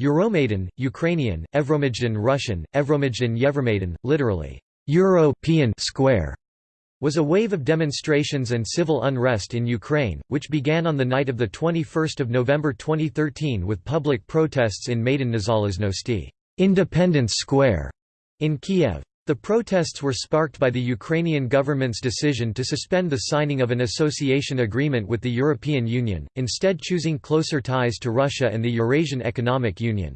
Euromaidan, Ukrainian, Evromajdan Russian, Evromajdan Yevromaidan, literally, European square, was a wave of demonstrations and civil unrest in Ukraine, which began on the night of 21 November 2013 with public protests in Maidan Nezalezhnosti Independence Square, in Kiev. The protests were sparked by the Ukrainian government's decision to suspend the signing of an association agreement with the European Union, instead choosing closer ties to Russia and the Eurasian Economic Union.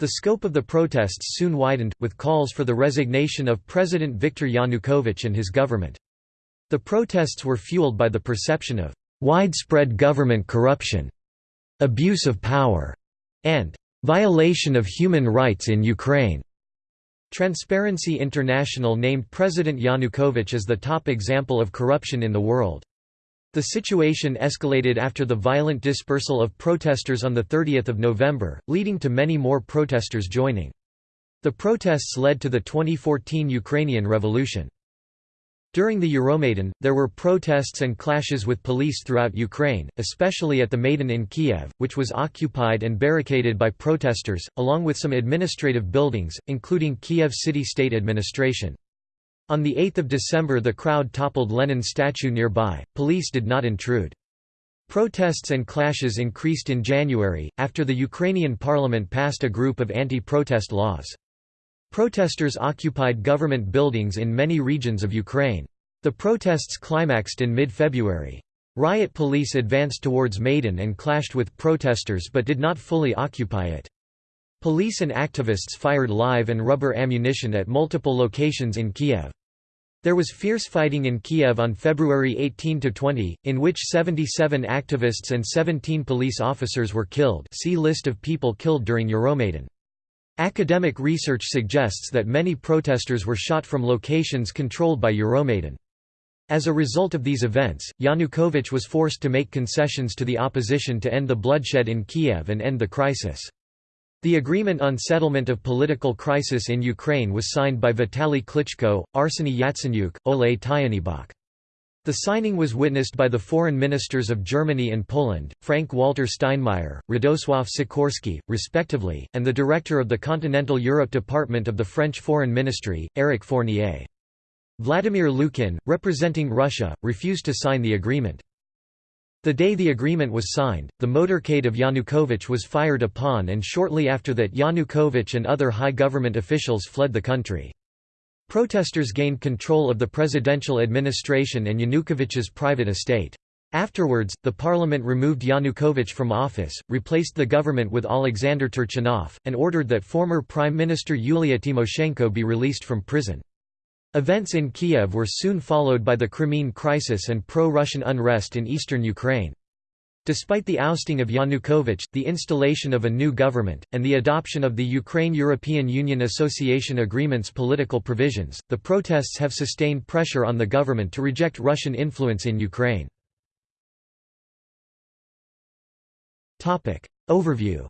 The scope of the protests soon widened, with calls for the resignation of President Viktor Yanukovych and his government. The protests were fueled by the perception of widespread government corruption, abuse of power, and violation of human rights in Ukraine. Transparency International named President Yanukovych as the top example of corruption in the world. The situation escalated after the violent dispersal of protesters on 30 November, leading to many more protesters joining. The protests led to the 2014 Ukrainian Revolution. During the Euromaidan, there were protests and clashes with police throughout Ukraine, especially at the Maidan in Kiev, which was occupied and barricaded by protesters, along with some administrative buildings, including Kiev City State Administration. On 8 December the crowd toppled Lenin's statue nearby, police did not intrude. Protests and clashes increased in January, after the Ukrainian parliament passed a group of anti-protest laws. Protesters occupied government buildings in many regions of Ukraine. The protests climaxed in mid-February. Riot police advanced towards Maidan and clashed with protesters but did not fully occupy it. Police and activists fired live and rubber ammunition at multiple locations in Kiev. There was fierce fighting in Kiev on February 18–20, in which 77 activists and 17 police officers were killed see list of people killed during Euromaidan. Academic research suggests that many protesters were shot from locations controlled by Euromaidan. As a result of these events, Yanukovych was forced to make concessions to the opposition to end the bloodshed in Kiev and end the crisis. The agreement on settlement of political crisis in Ukraine was signed by Vitaly Klitschko, Arseny Yatsenyuk, Oleh Tyahnybok. The signing was witnessed by the foreign ministers of Germany and Poland, Frank-Walter Steinmeier, Radosław Sikorski, respectively, and the director of the Continental Europe Department of the French Foreign Ministry, Éric Fournier. Vladimir Lukin, representing Russia, refused to sign the agreement. The day the agreement was signed, the motorcade of Yanukovych was fired upon and shortly after that Yanukovych and other high government officials fled the country. Protesters gained control of the presidential administration and Yanukovych's private estate. Afterwards, the parliament removed Yanukovych from office, replaced the government with Alexander Turchinov, and ordered that former Prime Minister Yulia Tymoshenko be released from prison. Events in Kiev were soon followed by the Crimean crisis and pro-Russian unrest in eastern Ukraine. Despite the ousting of Yanukovych, the installation of a new government, and the adoption of the Ukraine-European Union Association Agreement's political provisions, the protests have sustained pressure on the government to reject Russian influence in Ukraine. Overview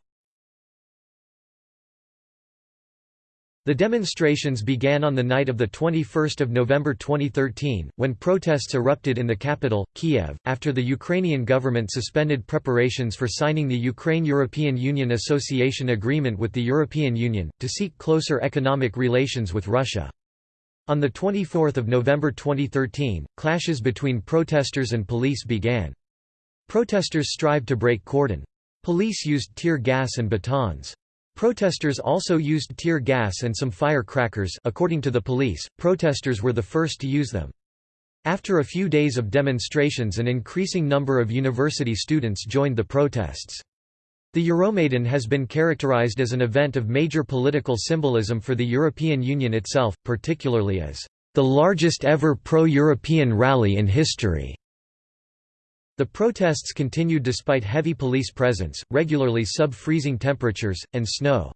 The demonstrations began on the night of 21 November 2013, when protests erupted in the capital, Kiev, after the Ukrainian government suspended preparations for signing the Ukraine-European Union Association Agreement with the European Union, to seek closer economic relations with Russia. On 24 November 2013, clashes between protesters and police began. Protesters strived to break cordon. Police used tear gas and batons. Protesters also used tear gas and some firecrackers according to the police, protesters were the first to use them. After a few days of demonstrations an increasing number of university students joined the protests. The Euromaidan has been characterized as an event of major political symbolism for the European Union itself, particularly as the largest ever pro-European rally in history. The protests continued despite heavy police presence, regularly sub-freezing temperatures, and snow.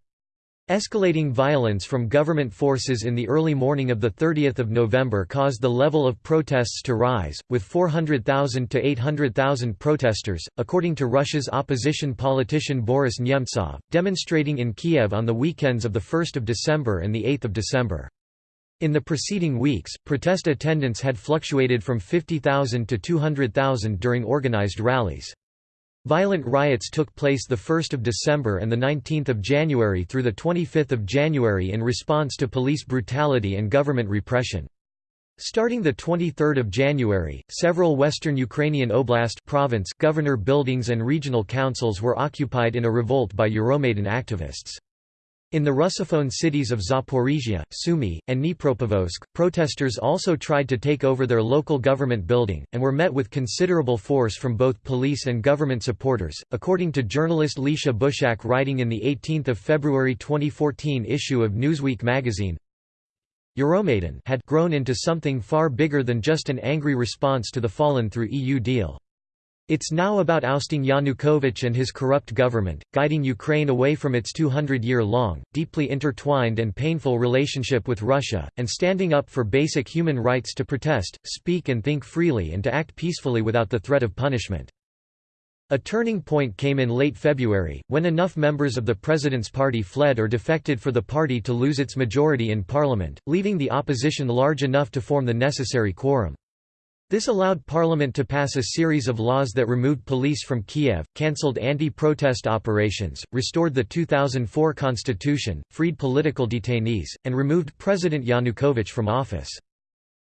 Escalating violence from government forces in the early morning of 30 November caused the level of protests to rise, with 400,000 to 800,000 protesters, according to Russia's opposition politician Boris Nemtsov, demonstrating in Kiev on the weekends of 1 December and 8 December. In the preceding weeks, protest attendance had fluctuated from 50,000 to 200,000 during organized rallies. Violent riots took place 1 December and 19 January through 25 January in response to police brutality and government repression. Starting 23 January, several western Ukrainian oblast province governor buildings and regional councils were occupied in a revolt by Euromaidan activists. In the Russophone cities of Zaporizhia, Sumy, and Dnipropetrovsk, protesters also tried to take over their local government building, and were met with considerable force from both police and government supporters. According to journalist Lisha Bushak writing in the 18 February 2014 issue of Newsweek magazine, Euromaidan had grown into something far bigger than just an angry response to the fallen through EU deal. It's now about ousting Yanukovych and his corrupt government, guiding Ukraine away from its 200-year-long, deeply intertwined and painful relationship with Russia, and standing up for basic human rights to protest, speak and think freely and to act peacefully without the threat of punishment. A turning point came in late February, when enough members of the president's party fled or defected for the party to lose its majority in parliament, leaving the opposition large enough to form the necessary quorum. This allowed parliament to pass a series of laws that removed police from Kiev, cancelled anti-protest operations, restored the 2004 constitution, freed political detainees, and removed President Yanukovych from office.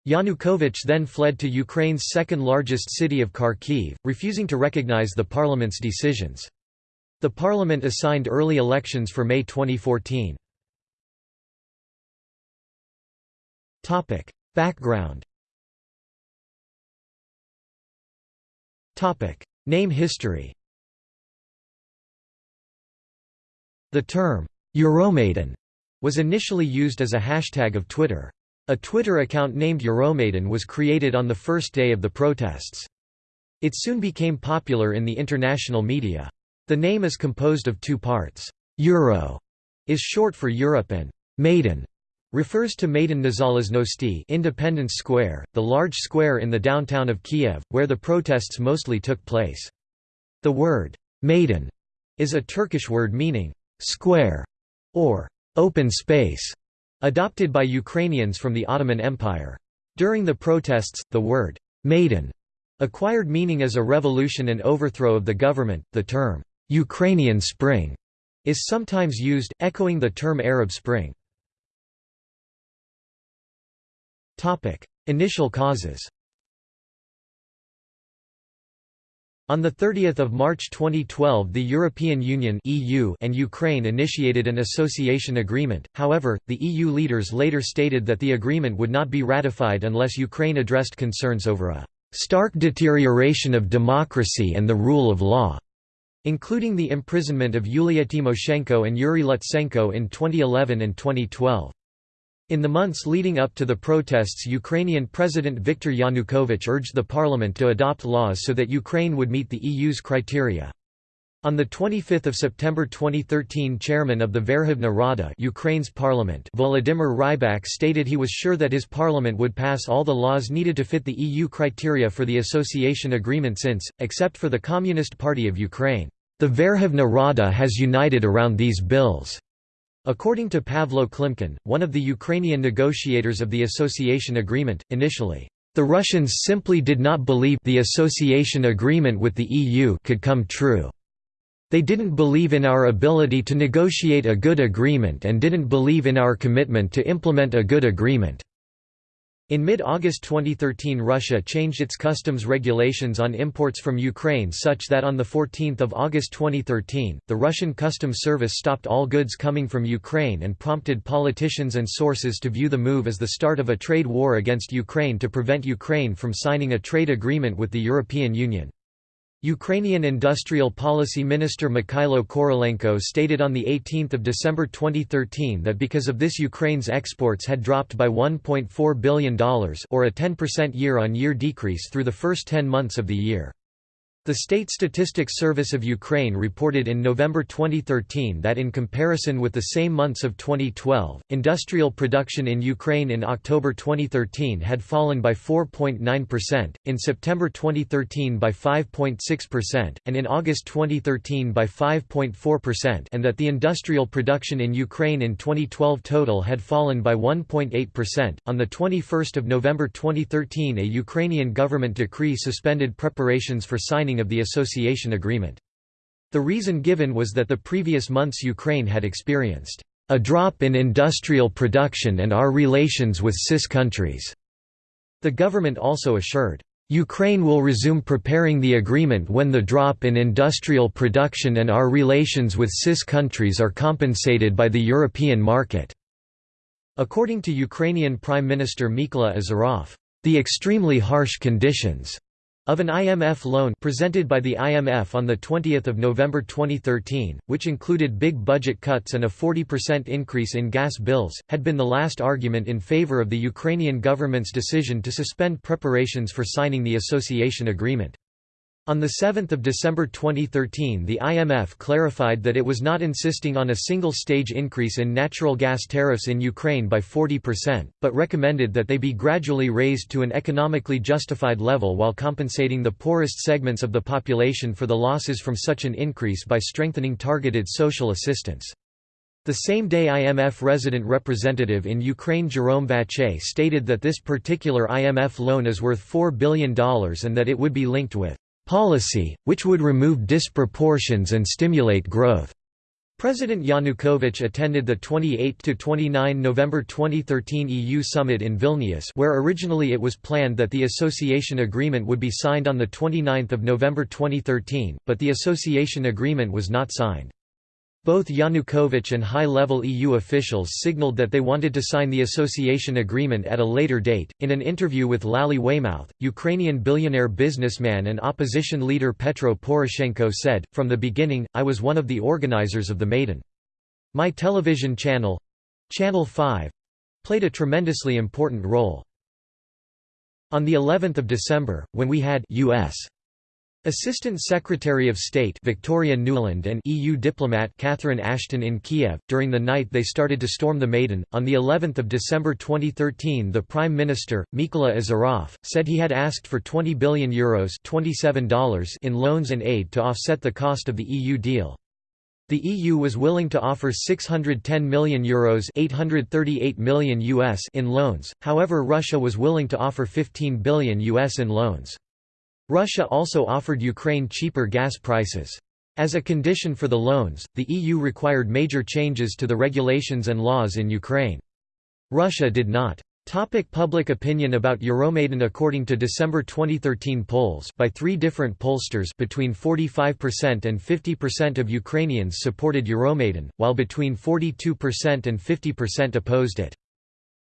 Yanukovych then fled to Ukraine's second-largest city of Kharkiv, refusing to recognize the parliament's decisions. The parliament assigned early elections for May 2014. Background Name history The term, Euromaidan, was initially used as a hashtag of Twitter. A Twitter account named Euromaidan was created on the first day of the protests. It soon became popular in the international media. The name is composed of two parts. Euro is short for Europe and Maidan refers to Maidan Nezalezhnosti Independence Square, the large square in the downtown of Kiev, where the protests mostly took place. The word Maidan is a Turkish word meaning square or open space. Adopted by Ukrainians from the Ottoman Empire. During the protests, the word Maidan acquired meaning as a revolution and overthrow of the government. The term Ukrainian Spring is sometimes used, echoing the term Arab Spring. Topic: Initial causes. On 30 March 2012 the European Union (EU) and Ukraine initiated an association agreement, however, the EU leaders later stated that the agreement would not be ratified unless Ukraine addressed concerns over a «stark deterioration of democracy and the rule of law», including the imprisonment of Yulia Tymoshenko and Yuri Lutsenko in 2011 and 2012. In the months leading up to the protests Ukrainian President Viktor Yanukovych urged the parliament to adopt laws so that Ukraine would meet the EU's criteria. On 25 September 2013 chairman of the Verkhovna Rada Ukraine's parliament Volodymyr Rybak stated he was sure that his parliament would pass all the laws needed to fit the EU criteria for the association agreement since, except for the Communist Party of Ukraine, the Verkhovna Rada has united around these bills. According to Pavlo Klimkin, one of the Ukrainian negotiators of the association agreement, initially, the Russians simply did not believe the association agreement with the EU could come true. They didn't believe in our ability to negotiate a good agreement and didn't believe in our commitment to implement a good agreement. In mid-August 2013 Russia changed its customs regulations on imports from Ukraine such that on 14 August 2013, the Russian Customs Service stopped all goods coming from Ukraine and prompted politicians and sources to view the move as the start of a trade war against Ukraine to prevent Ukraine from signing a trade agreement with the European Union. Ukrainian Industrial Policy Minister Mikhailo Korolenko stated on 18 December 2013 that because of this Ukraine's exports had dropped by $1.4 billion or a 10% year-on-year decrease through the first 10 months of the year. The State Statistics Service of Ukraine reported in November 2013 that in comparison with the same months of 2012, industrial production in Ukraine in October 2013 had fallen by 4.9%, in September 2013 by 5.6%, and in August 2013 by 5.4% and that the industrial production in Ukraine in 2012 total had fallen by 1.8%. On the 21st of November 2013 a Ukrainian government decree suspended preparations for signing of the association agreement. The reason given was that the previous months Ukraine had experienced a drop in industrial production and our relations with CIS countries. The government also assured, Ukraine will resume preparing the agreement when the drop in industrial production and our relations with CIS countries are compensated by the European market." According to Ukrainian Prime Minister Mykola Azarov, "...the extremely harsh conditions of an IMF loan presented by the IMF on 20 November 2013, which included big budget cuts and a 40% increase in gas bills, had been the last argument in favor of the Ukrainian government's decision to suspend preparations for signing the association agreement. On 7 December 2013 the IMF clarified that it was not insisting on a single-stage increase in natural gas tariffs in Ukraine by 40%, but recommended that they be gradually raised to an economically justified level while compensating the poorest segments of the population for the losses from such an increase by strengthening targeted social assistance. The same day IMF resident representative in Ukraine Jerome Vacher stated that this particular IMF loan is worth $4 billion and that it would be linked with policy, which would remove disproportions and stimulate growth. President Yanukovych attended the 28–29 November 2013 EU summit in Vilnius where originally it was planned that the association agreement would be signed on 29 November 2013, but the association agreement was not signed. Both Yanukovych and high-level EU officials signaled that they wanted to sign the association agreement at a later date. In an interview with Lally Weymouth, Ukrainian billionaire businessman and opposition leader Petro Poroshenko said, From the beginning, I was one of the organizers of the Maidan. My television channel Channel 5 played a tremendously important role. On the 11th of December, when we had US Assistant Secretary of State Victoria Nuland and EU diplomat Catherine Ashton in Kiev. During the night they started to storm the Maidan. On the 11th of December 2013, the Prime Minister Mykola Azarov said he had asked for 20 billion euros $27 in loans and aid to offset the cost of the EU deal. The EU was willing to offer 610 million euros 838 million US in loans. However, Russia was willing to offer 15 billion US in loans. Russia also offered Ukraine cheaper gas prices. As a condition for the loans, the EU required major changes to the regulations and laws in Ukraine. Russia did not. Topic public opinion about Euromaidan According to December 2013 polls by three different pollsters between 45% and 50% of Ukrainians supported Euromaidan, while between 42% and 50% opposed it.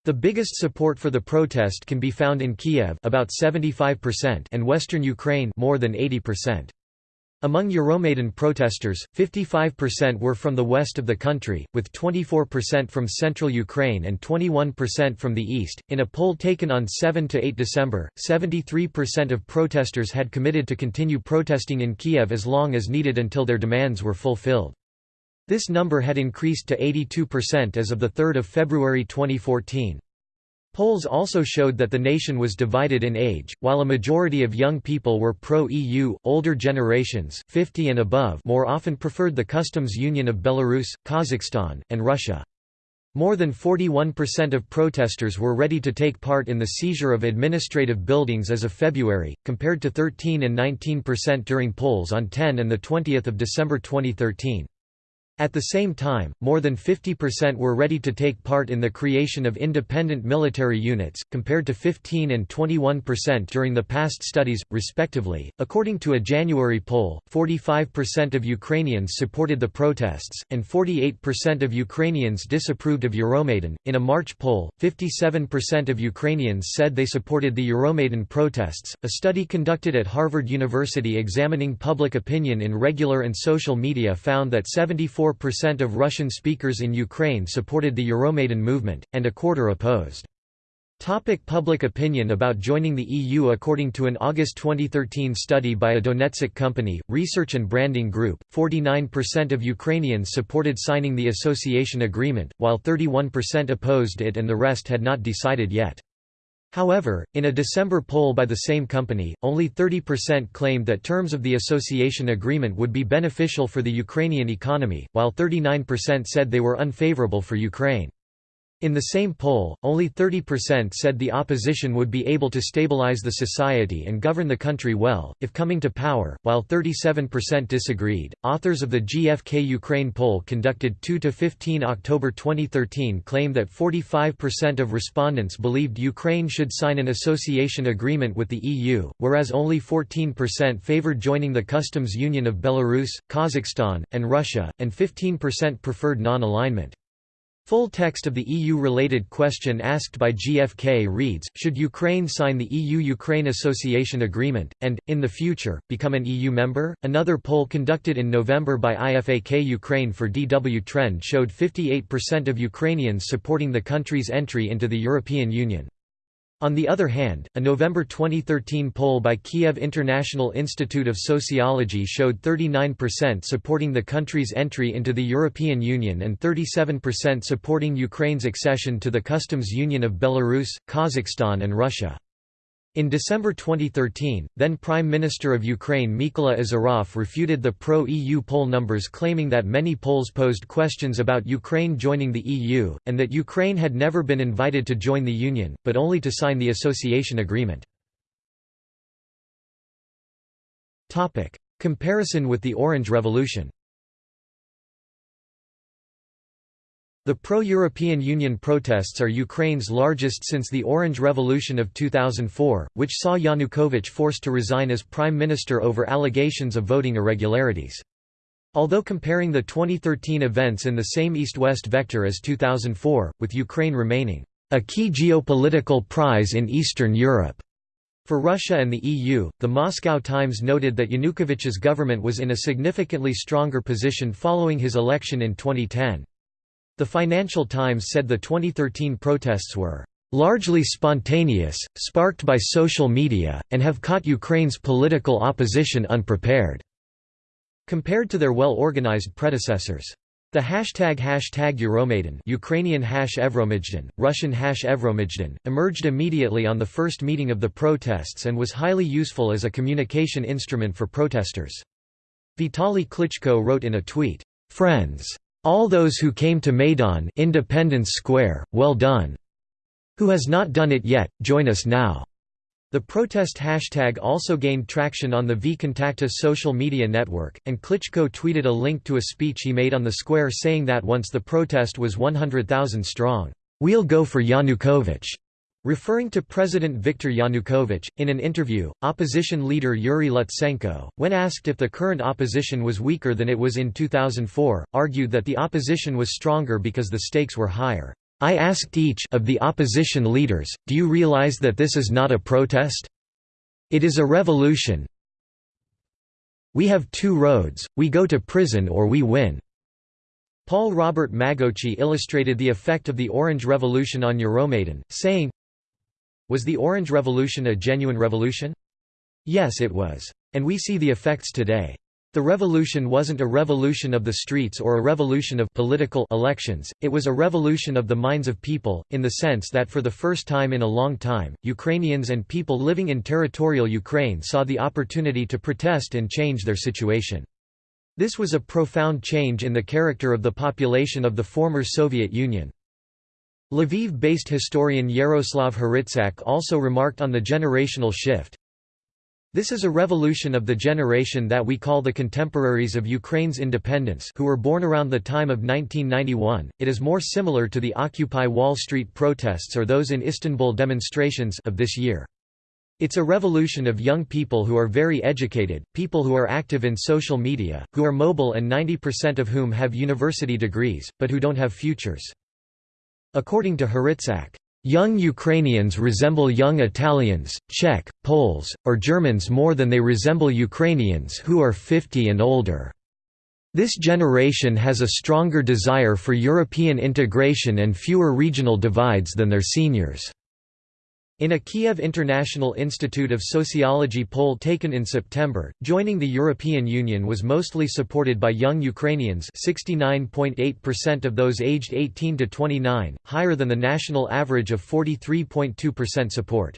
The biggest support for the protest can be found in Kiev about 75% and western Ukraine more than 80%. Among Euromaidan protesters, 55% were from the west of the country, with 24% from central Ukraine and 21% from the east. In a poll taken on 7 to 8 December, 73% of protesters had committed to continue protesting in Kiev as long as needed until their demands were fulfilled. This number had increased to 82% as of 3 February 2014. Polls also showed that the nation was divided in age, while a majority of young people were pro-EU, older generations 50 and above more often preferred the customs union of Belarus, Kazakhstan, and Russia. More than 41% of protesters were ready to take part in the seizure of administrative buildings as of February, compared to 13 and 19% during polls on 10 and 20 December 2013. At the same time, more than 50% were ready to take part in the creation of independent military units, compared to 15 and 21% during the past studies, respectively. According to a January poll, 45% of Ukrainians supported the protests, and 48% of Ukrainians disapproved of Euromaidan. In a March poll, 57% of Ukrainians said they supported the Euromaidan protests. A study conducted at Harvard University examining public opinion in regular and social media found that 74 percent of Russian speakers in Ukraine supported the Euromaidan movement, and a quarter opposed. Topic public opinion about joining the EU According to an August 2013 study by a Donetsk company, Research and Branding Group, 49% of Ukrainians supported signing the association agreement, while 31% opposed it and the rest had not decided yet. However, in a December poll by the same company, only 30% claimed that terms of the association agreement would be beneficial for the Ukrainian economy, while 39% said they were unfavorable for Ukraine. In the same poll, only 30% said the opposition would be able to stabilize the society and govern the country well, if coming to power, while 37% disagreed. Authors of the GFK Ukraine poll conducted 2 to 15 October 2013 claim that 45% of respondents believed Ukraine should sign an association agreement with the EU, whereas only 14% favored joining the customs union of Belarus, Kazakhstan, and Russia, and 15% preferred non-alignment. Full text of the EU-related question asked by GFK reads, should Ukraine sign the EU-Ukraine Association Agreement, and, in the future, become an EU member? Another poll conducted in November by IFAK Ukraine for DW Trend showed 58% of Ukrainians supporting the country's entry into the European Union. On the other hand, a November 2013 poll by Kiev International Institute of Sociology showed 39% supporting the country's entry into the European Union and 37% supporting Ukraine's accession to the customs union of Belarus, Kazakhstan and Russia. In December 2013, then Prime Minister of Ukraine Mykola Azarov refuted the pro-EU poll numbers claiming that many polls posed questions about Ukraine joining the EU, and that Ukraine had never been invited to join the Union, but only to sign the association agreement. Comparison with the Orange Revolution The pro-European Union protests are Ukraine's largest since the Orange Revolution of 2004, which saw Yanukovych forced to resign as prime minister over allegations of voting irregularities. Although comparing the 2013 events in the same east-west vector as 2004, with Ukraine remaining a key geopolitical prize in Eastern Europe for Russia and the EU, the Moscow Times noted that Yanukovych's government was in a significantly stronger position following his election in 2010. The Financial Times said the 2013 protests were largely spontaneous, sparked by social media, and have caught Ukraine's political opposition unprepared." compared to their well-organized predecessors. The hashtag hashtag Euromaidan Ukrainian hash Evromajdan, Russian hash Evromajdan, emerged immediately on the first meeting of the protests and was highly useful as a communication instrument for protesters. Vitaly Klitschko wrote in a tweet, "'Friends. All those who came to Maidan Independence Square, well done. Who has not done it yet, join us now. The protest hashtag also gained traction on the VKontakte social media network, and Klitschko tweeted a link to a speech he made on the square saying that once the protest was 100,000 strong, "'We'll go for Yanukovych'. Referring to President Viktor Yanukovych, in an interview, opposition leader Yuri Lutsenko, when asked if the current opposition was weaker than it was in 2004, argued that the opposition was stronger because the stakes were higher. I asked each of the opposition leaders, do you realize that this is not a protest? It is a revolution. We have two roads, we go to prison or we win. Paul Robert Magocsi illustrated the effect of the Orange Revolution on Euromaidan, saying, was the Orange Revolution a genuine revolution? Yes it was. And we see the effects today. The revolution wasn't a revolution of the streets or a revolution of political elections, it was a revolution of the minds of people, in the sense that for the first time in a long time, Ukrainians and people living in territorial Ukraine saw the opportunity to protest and change their situation. This was a profound change in the character of the population of the former Soviet Union. Lviv-based historian Yaroslav Hrytsak also remarked on the generational shift. This is a revolution of the generation that we call the contemporaries of Ukraine's independence who were born around the time of 1991. It is more similar to the Occupy Wall Street protests or those in Istanbul demonstrations of this year. It's a revolution of young people who are very educated, people who are active in social media, who are mobile and 90% of whom have university degrees, but who don't have futures. According to Hrytsak, Young Ukrainians resemble young Italians, Czech, Poles, or Germans more than they resemble Ukrainians who are 50 and older. This generation has a stronger desire for European integration and fewer regional divides than their seniors. In a Kiev International Institute of Sociology poll taken in September, joining the European Union was mostly supported by young Ukrainians 69.8% of those aged 18 to 29, higher than the national average of 43.2% support.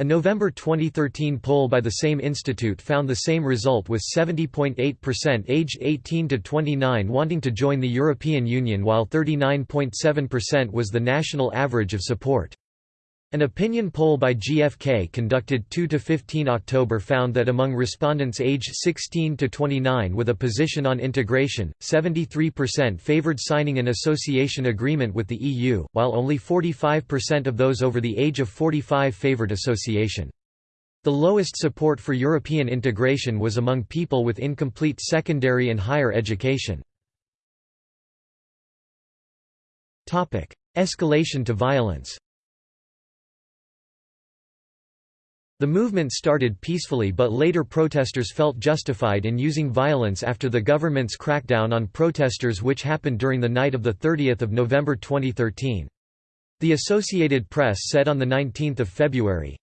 A November 2013 poll by the same institute found the same result with 70.8% aged 18 to 29 wanting to join the European Union while 39.7% was the national average of support. An opinion poll by GfK conducted 2–15 October found that among respondents aged 16 to 29 with a position on integration, 73% favoured signing an association agreement with the EU, while only 45% of those over the age of 45 favoured association. The lowest support for European integration was among people with incomplete secondary and higher education. Escalation to violence The movement started peacefully but later protesters felt justified in using violence after the government's crackdown on protesters which happened during the night of 30 November 2013. The Associated Press said on 19 February,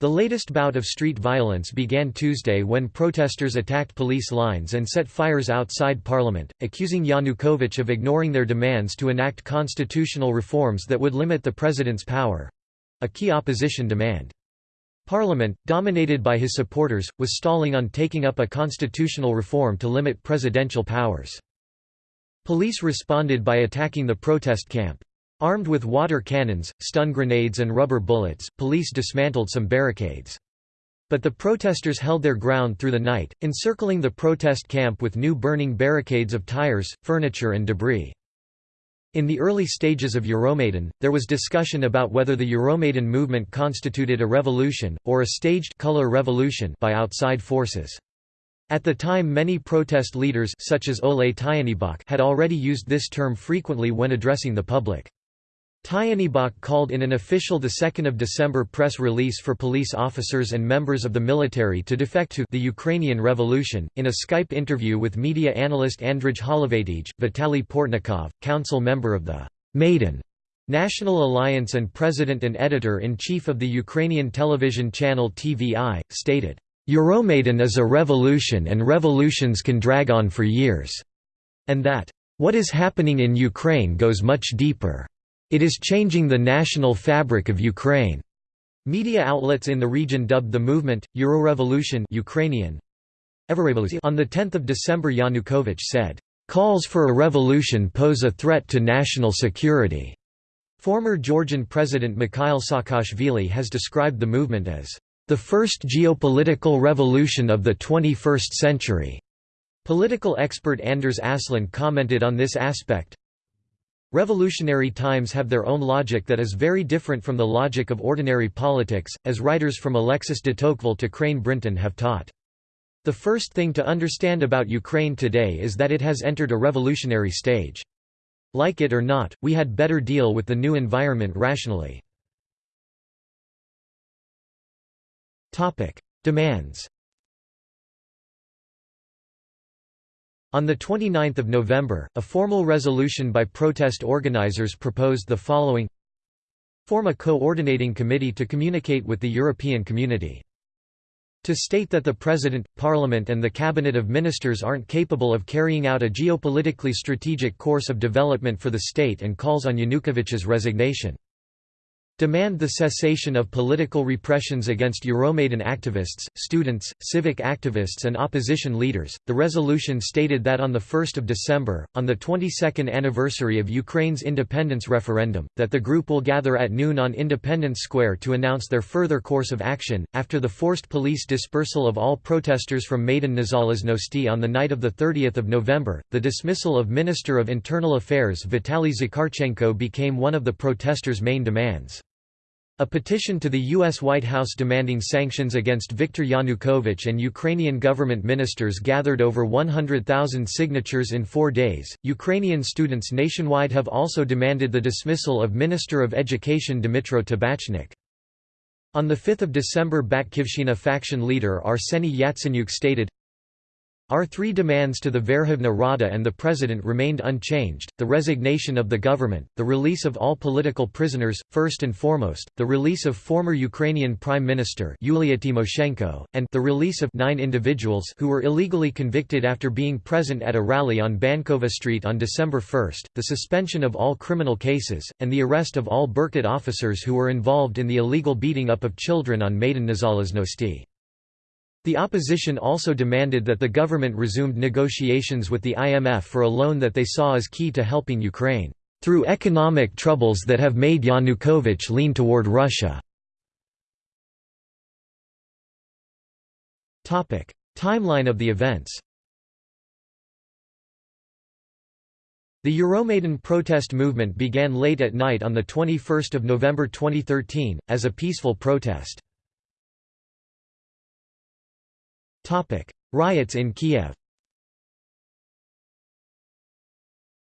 The latest bout of street violence began Tuesday when protesters attacked police lines and set fires outside parliament, accusing Yanukovych of ignoring their demands to enact constitutional reforms that would limit the president's power—a key opposition demand. Parliament, dominated by his supporters, was stalling on taking up a constitutional reform to limit presidential powers. Police responded by attacking the protest camp. Armed with water cannons, stun grenades and rubber bullets, police dismantled some barricades. But the protesters held their ground through the night, encircling the protest camp with new burning barricades of tires, furniture and debris. In the early stages of Euromaidan, there was discussion about whether the Euromaidan movement constituted a revolution, or a staged color revolution by outside forces. At the time many protest leaders such as Oleh Tyahnybok had already used this term frequently when addressing the public. Tyahnybok called in an official 2 December press release for police officers and members of the military to defect to the Ukrainian Revolution. In a Skype interview with media analyst Andrij Holovatij, Vitaly Portnikov, council member of the Maidan National Alliance and president and editor-in-chief of the Ukrainian television channel TVI, stated, Euromaidan is a revolution and revolutions can drag on for years, and that, what is happening in Ukraine goes much deeper. It is changing the national fabric of Ukraine. Media outlets in the region dubbed the movement, Eurorevolution Ukrainian. On 10 December Yanukovych said, "...calls for a revolution pose a threat to national security." Former Georgian President Mikhail Saakashvili has described the movement as, "...the first geopolitical revolution of the 21st century." Political expert Anders Åslund commented on this aspect, Revolutionary times have their own logic that is very different from the logic of ordinary politics, as writers from Alexis de Tocqueville to Crane Brinton have taught. The first thing to understand about Ukraine today is that it has entered a revolutionary stage. Like it or not, we had better deal with the new environment rationally. Demands On 29 November, a formal resolution by protest organizers proposed the following Form a coordinating committee to communicate with the European community. To state that the President, Parliament and the Cabinet of Ministers aren't capable of carrying out a geopolitically strategic course of development for the state and calls on Yanukovych's resignation demand the cessation of political repressions against Euromaidan activists, students, civic activists and opposition leaders. The resolution stated that on the 1st of December, on the 22nd anniversary of Ukraine's independence referendum, that the group will gather at noon on Independence Square to announce their further course of action after the forced police dispersal of all protesters from Maidan Nezalezhnosti on the night of the 30th of November. The dismissal of Minister of Internal Affairs Vitaly Zakharchenko became one of the protesters' main demands. A petition to the U.S. White House demanding sanctions against Viktor Yanukovych and Ukrainian government ministers gathered over 100,000 signatures in four days. Ukrainian students nationwide have also demanded the dismissal of Minister of Education Dmytro Tabachnik. On 5 December Batkivshina faction leader Arseny Yatsenyuk stated, Our three demands to the Verkhovna Rada and the President remained unchanged, the resignation of the government, the release of all political prisoners, first and foremost, the release of former Ukrainian Prime Minister Yulia Tymoshenko, and the release of nine individuals who were illegally convicted after being present at a rally on Bankova Street on December 1, the suspension of all criminal cases, and the arrest of all Berkut officers who were involved in the illegal beating up of children on Maidan Nezalezhnosti. The opposition also demanded that the government resumed negotiations with the IMF for a loan that they saw as key to helping Ukraine, "...through economic troubles that have made Yanukovych lean toward Russia." Timeline of the events The Euromaidan protest movement began late at night on 21 November 2013, as a peaceful protest. Riots in Kiev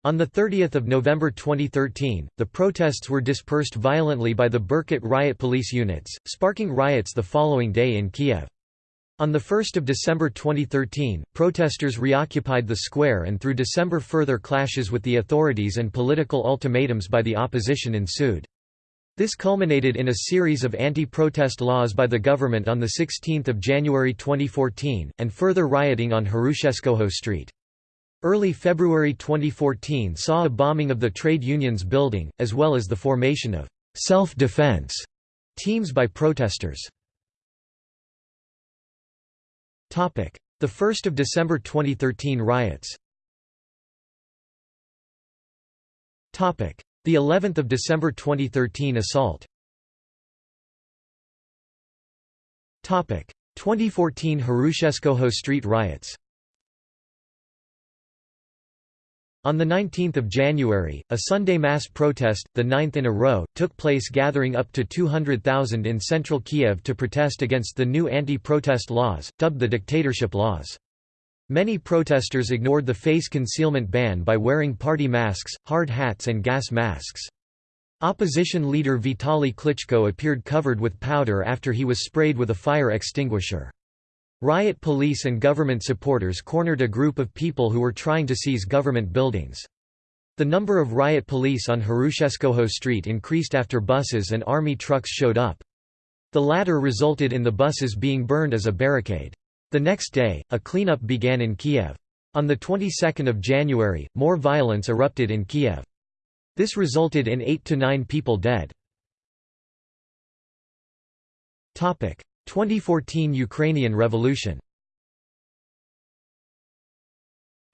On 30 November 2013, the protests were dispersed violently by the Berkut riot police units, sparking riots the following day in Kiev. On 1 December 2013, protesters reoccupied the square and through December further clashes with the authorities and political ultimatums by the opposition ensued. This culminated in a series of anti-protest laws by the government on 16 January 2014, and further rioting on Hrushevskoho Street. Early February 2014 saw a bombing of the trade unions building, as well as the formation of «self-defense» teams by protesters. The 1 December 2013 riots the 11th of December 2013 assault. Topic: 2014 Hrushevskoho Street riots. On 19 January, a Sunday mass protest, the ninth in a row, took place gathering up to 200,000 in central Kiev to protest against the new anti-protest laws, dubbed the dictatorship laws. Many protesters ignored the face concealment ban by wearing party masks, hard hats and gas masks. Opposition leader Vitaly Klitschko appeared covered with powder after he was sprayed with a fire extinguisher. Riot police and government supporters cornered a group of people who were trying to seize government buildings. The number of riot police on Hrushevskoho Street increased after buses and army trucks showed up. The latter resulted in the buses being burned as a barricade. The next day, a cleanup began in Kiev. On the 22nd of January, more violence erupted in Kiev. This resulted in 8 to 9 people dead. 2014 Ukrainian Revolution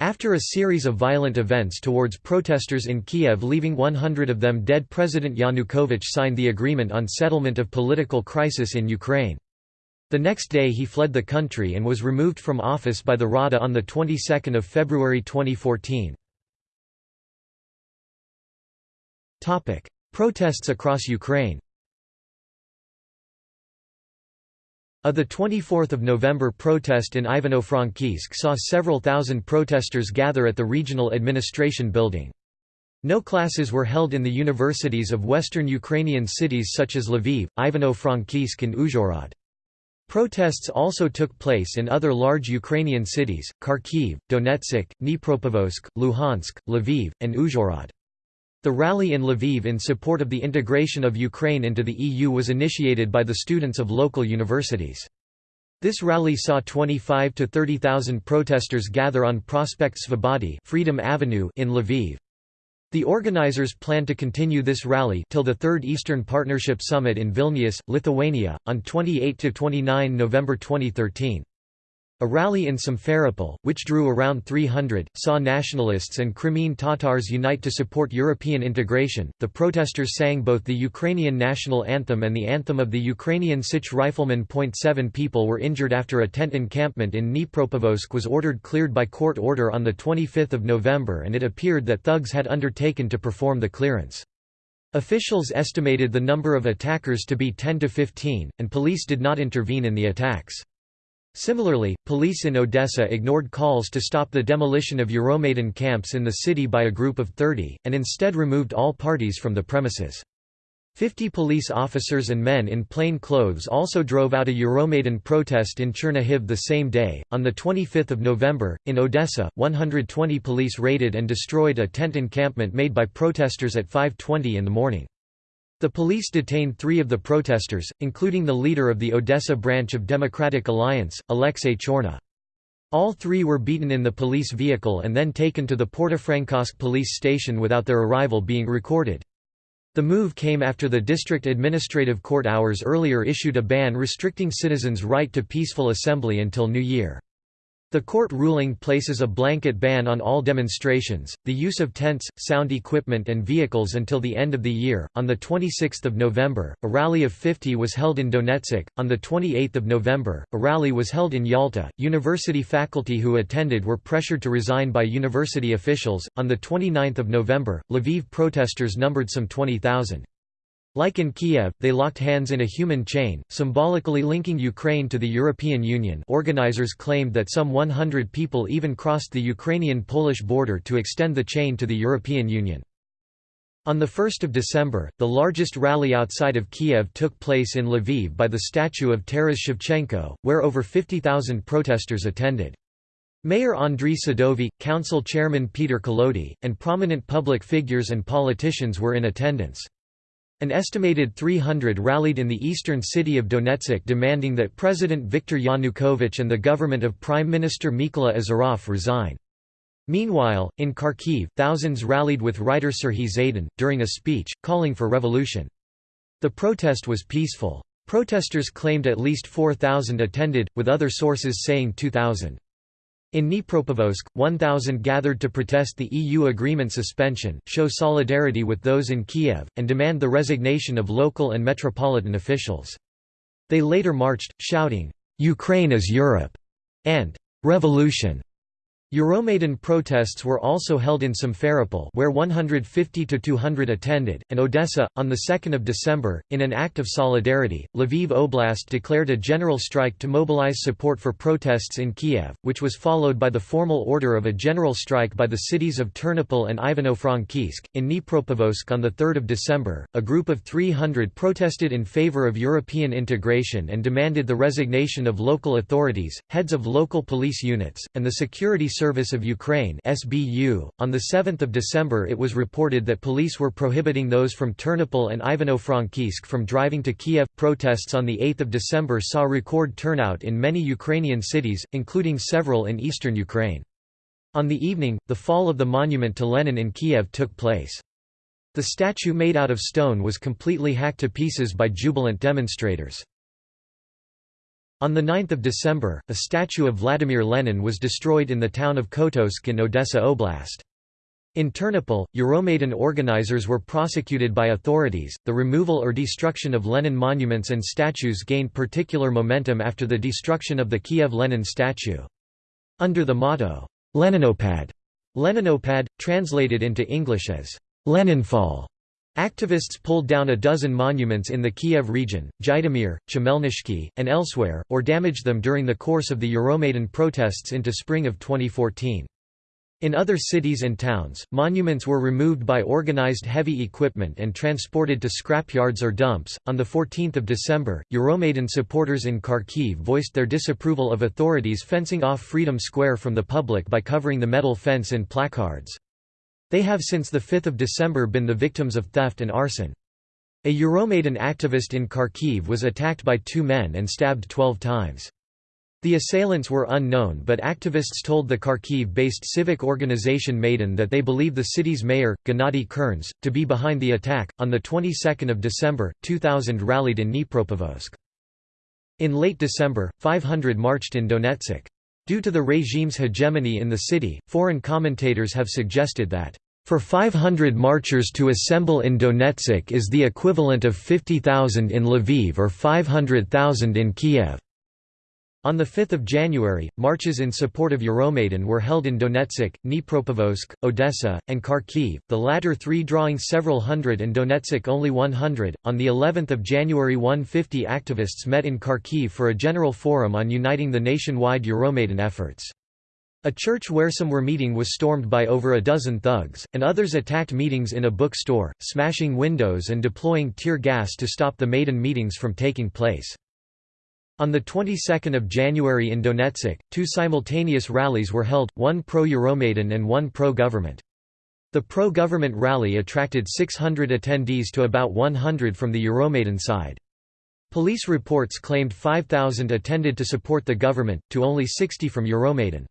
After a series of violent events towards protesters in Kiev leaving 100 of them dead President Yanukovych signed the agreement on settlement of political crisis in Ukraine. The next day he fled the country and was removed from office by the Rada on the 22nd of February 2014. Topic: Protests across Ukraine. A 24 November protest in Ivano-Frankivsk saw several thousand protesters gather at the regional administration building. No classes were held in the universities of western Ukrainian cities such as Lviv, Ivano-Frankivsk and Uzhhorod. Protests also took place in other large Ukrainian cities, Kharkiv, Donetsk, Dnipropetrovsk, Luhansk, Lviv, and Uzhhorod. The rally in Lviv in support of the integration of Ukraine into the EU was initiated by the students of local universities. This rally saw 25 to 30,000 protesters gather on Prospekt Svobody Freedom Avenue in Lviv. The organizers plan to continue this rally till the Third Eastern Partnership Summit in Vilnius, Lithuania, on 28–29 November 2013. A rally in Simferopol, which drew around 300, saw nationalists and Crimean Tatars unite to support European integration. The protesters sang both the Ukrainian national anthem and the anthem of the Ukrainian Sich riflemen. Seven people were injured after a tent encampment in Dnipropetrovsk was ordered cleared by court order on 25 November and it appeared that thugs had undertaken to perform the clearance. Officials estimated the number of attackers to be 10 to 15, and police did not intervene in the attacks. Similarly, police in Odessa ignored calls to stop the demolition of Euromaidan camps in the city by a group of 30, and instead removed all parties from the premises. Fifty police officers and men in plain clothes also drove out a Euromaidan protest in Chernihiv the same day. On 25 November, in Odessa, 120 police raided and destroyed a tent encampment made by protesters at 5.20 in the morning. The police detained three of the protesters, including the leader of the Odessa branch of Democratic Alliance, Alexei Chorna. All three were beaten in the police vehicle and then taken to the Portofrankovsk police station without their arrival being recorded. The move came after the district administrative court hours earlier issued a ban restricting citizens' right to peaceful assembly until New Year. The court ruling places a blanket ban on all demonstrations, the use of tents, sound equipment and vehicles until the end of the year. On the 26th of November, a rally of 50 was held in Donetsk. On the 28th of November, a rally was held in Yalta. University faculty who attended were pressured to resign by university officials. On the 29th of November, Lviv protesters numbered some 20,000. Like in Kiev, they locked hands in a human chain, symbolically linking Ukraine to the European Union organizers claimed that some 100 people even crossed the Ukrainian-Polish border to extend the chain to the European Union. On 1 December, the largest rally outside of Kiev took place in Lviv by the statue of Taras Shevchenko, where over 50,000 protesters attended. Mayor Andriy Sadovy, council chairman Peter Kolodi, and prominent public figures and politicians were in attendance. An estimated 300 rallied in the eastern city of Donetsk demanding that President Viktor Yanukovych and the government of Prime Minister Mykola Azarov resign. Meanwhile, in Kharkiv, thousands rallied with writer Serhiy Zhadan, during a speech, calling for revolution. The protest was peaceful. Protesters claimed at least 4,000 attended, with other sources saying 2,000. In Dnipropetrovsk, 1,000 gathered to protest the EU agreement suspension, show solidarity with those in Kiev, and demand the resignation of local and metropolitan officials. They later marched, shouting, "'Ukraine is Europe' and "'Revolution' Euromaidan protests were also held in Simferopol where 150 to 200 attended, and Odessa. On 2 December, in an act of solidarity, Lviv Oblast declared a general strike to mobilize support for protests in Kiev, which was followed by the formal order of a general strike by the cities of Ternopil and Ivano-Frankivsk. In Dnipropetrovsk on 3 December, a group of 300 protested in favor of European integration and demanded the resignation of local authorities, heads of local police units, and the security Service of Ukraine (SBU). On the 7th of December, it was reported that police were prohibiting those from Ternopil and Ivano-Frankivsk from driving to Kiev. Protests on the 8th of December saw record turnout in many Ukrainian cities, including several in eastern Ukraine. On the evening, the fall of the monument to Lenin in Kiev took place. The statue made out of stone was completely hacked to pieces by jubilant demonstrators. On 9 December, a statue of Vladimir Lenin was destroyed in the town of Kotovsk in Odessa Oblast. In Ternopil, Euromaidan organizers were prosecuted by authorities. The removal or destruction of Lenin monuments and statues gained particular momentum after the destruction of the Kiev Lenin statue. Under the motto, Leninopad, Leninopad, translated into English as Leninfall, Activists pulled down a dozen monuments in the Kiev region, Zhytomyr, Khmelnytskyi, and elsewhere, or damaged them during the course of the Euromaidan protests into spring of 2014. In other cities and towns, monuments were removed by organized heavy equipment and transported to scrapyards or dumps. On the 14th of December, Euromaidan supporters in Kharkiv voiced their disapproval of authorities fencing off Freedom Square from the public by covering the metal fence in placards. They have since 5 December been the victims of theft and arson. A Euromaidan activist in Kharkiv was attacked by two men and stabbed 12 times. The assailants were unknown but activists told the Kharkiv-based civic organization Maidan that they believe the city's mayor, Gennady Kernes, to be behind the attack. On the 22nd of December, 2000 rallied in Dnipropetrovsk. In late December, 500 marched in Donetsk. Due to the regime's hegemony in the city, foreign commentators have suggested that, "...for 500 marchers to assemble in Donetsk is the equivalent of 50,000 in Lviv or 500,000 in Kiev." On 5 January, marches in support of Euromaidan were held in Donetsk, Dnipropetrovsk, Odessa, and Kharkiv, the latter three drawing several hundred and Donetsk only 100. On the 11th of January 150 activists met in Kharkiv for a general forum on uniting the nationwide Euromaidan efforts. A church where some were meeting was stormed by over a dozen thugs, and others attacked meetings in a bookstore, smashing windows and deploying tear gas to stop the Maidan meetings from taking place. On the 22nd of January in Donetsk, two simultaneous rallies were held, one pro-Euromaidan and one pro-government. The pro-government rally attracted 600 attendees to about 100 from the Euromaidan side. Police reports claimed 5,000 attended to support the government, to only 60 from Euromaidan.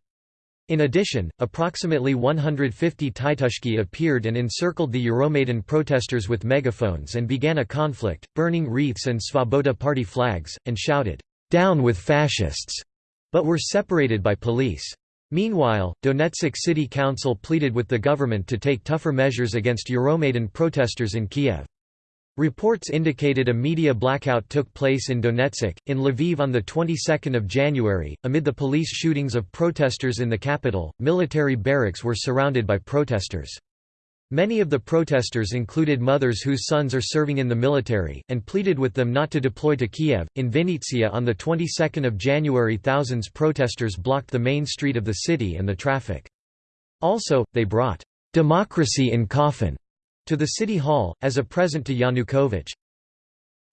In addition, approximately 150 Titushki appeared and encircled the Euromaidan protesters with megaphones and began a conflict, burning wreaths and Svoboda party flags, and shouted, "'Down with fascists!' but were separated by police. Meanwhile, Donetsk City Council pleaded with the government to take tougher measures against Euromaidan protesters in Kiev. Reports indicated a media blackout took place in Donetsk, in Lviv on the 22nd of January. Amid the police shootings of protesters in the capital, military barracks were surrounded by protesters. Many of the protesters included mothers whose sons are serving in the military, and pleaded with them not to deploy to Kiev. In Vinnytsia on the 22nd of January, thousands protesters blocked the main street of the city and the traffic. Also, they brought democracy in coffin to the City Hall, as a present to Yanukovych.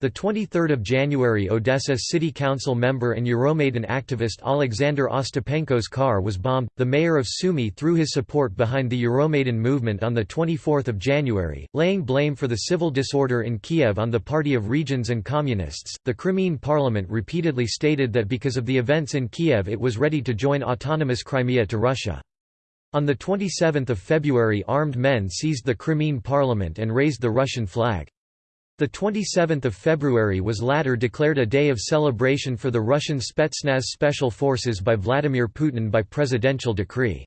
The 23rd of January Odessa City Council member and Euromaidan activist Alexander Ostapenko's car was bombed. The mayor of Sumy threw his support behind the Euromaidan movement on the 24th of January, laying blame for the civil disorder in Kiev on the Party of Regions and Communists. The Crimean parliament repeatedly stated that because of the events in Kiev it was ready to join autonomous Crimea to Russia. On 27 February armed men seized the Crimean parliament and raised the Russian flag. The 27th of February was later declared a day of celebration for the Russian Spetsnaz special forces by Vladimir Putin by presidential decree.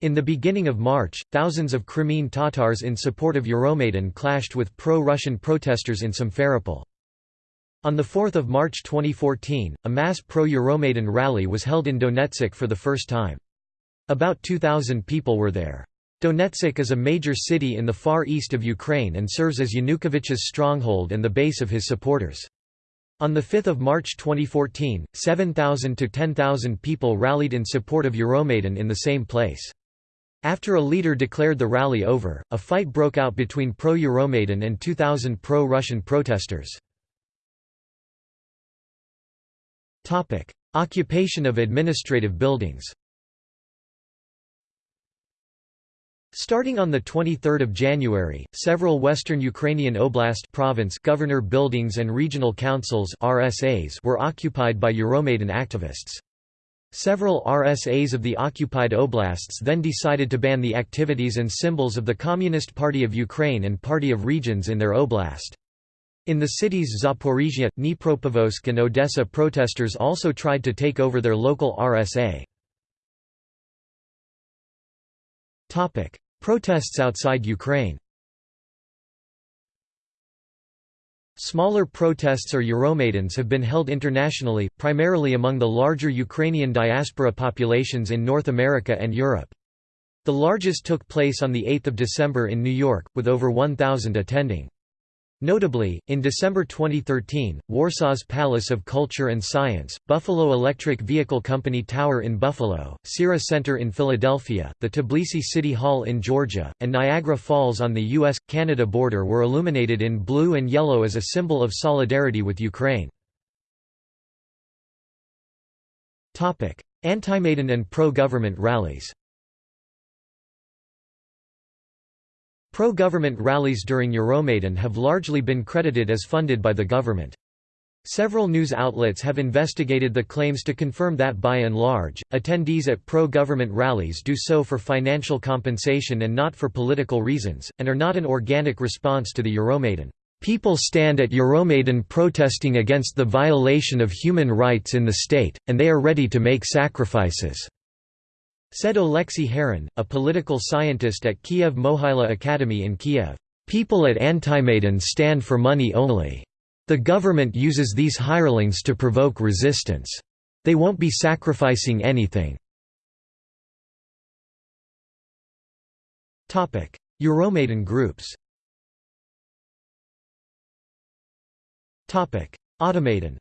In the beginning of March, thousands of Crimean Tatars in support of Euromaidan clashed with pro-Russian protesters in Simferopol. On 4 March 2014, a mass pro-Euromaidan rally was held in Donetsk for the first time. About 2,000 people were there. Donetsk is a major city in the far east of Ukraine and serves as Yanukovych's stronghold and the base of his supporters. On 5 March 2014, 7,000 to 10,000 people rallied in support of Euromaidan in the same place. After a leader declared the rally over, a fight broke out between pro-Euromaidan and 2,000 pro-Russian protesters. Occupation of administrative buildings Starting on 23 January, several western Ukrainian oblast province governor buildings and regional councils RSAs were occupied by Euromaidan activists. Several RSAs of the occupied oblasts then decided to ban the activities and symbols of the Communist Party of Ukraine and Party of Regions in their oblast. In the cities Zaporizhia, Dnipropetrovsk and Odessa protesters also tried to take over their local RSA. Protests outside Ukraine Smaller protests or Euromaidans have been held internationally, primarily among the larger Ukrainian diaspora populations in North America and Europe. The largest took place on 8 December in New York, with over 1,000 attending. Notably, in December 2013, Warsaw's Palace of Culture and Science, Buffalo Electric Vehicle Company Tower in Buffalo, Cira Center in Philadelphia, the Tbilisi City Hall in Georgia, and Niagara Falls on the U.S.-Canada border were illuminated in blue and yellow as a symbol of solidarity with Ukraine. Anti-Maidan and pro-government rallies Pro-government rallies during Euromaidan have largely been credited as funded by the government. Several news outlets have investigated the claims to confirm that by and large, attendees at pro-government rallies do so for financial compensation and not for political reasons, and are not an organic response to the Euromaidan. People stand at Euromaidan protesting against the violation of human rights in the state, and they are ready to make sacrifices. Said Oleksiy Haran, a political scientist at Kiev Mohyla Academy in Kiev, "...people at Antimaidan stand for money only. The government uses these hirelings to provoke resistance. They won't be sacrificing anything." Euromaidan groups Automaidan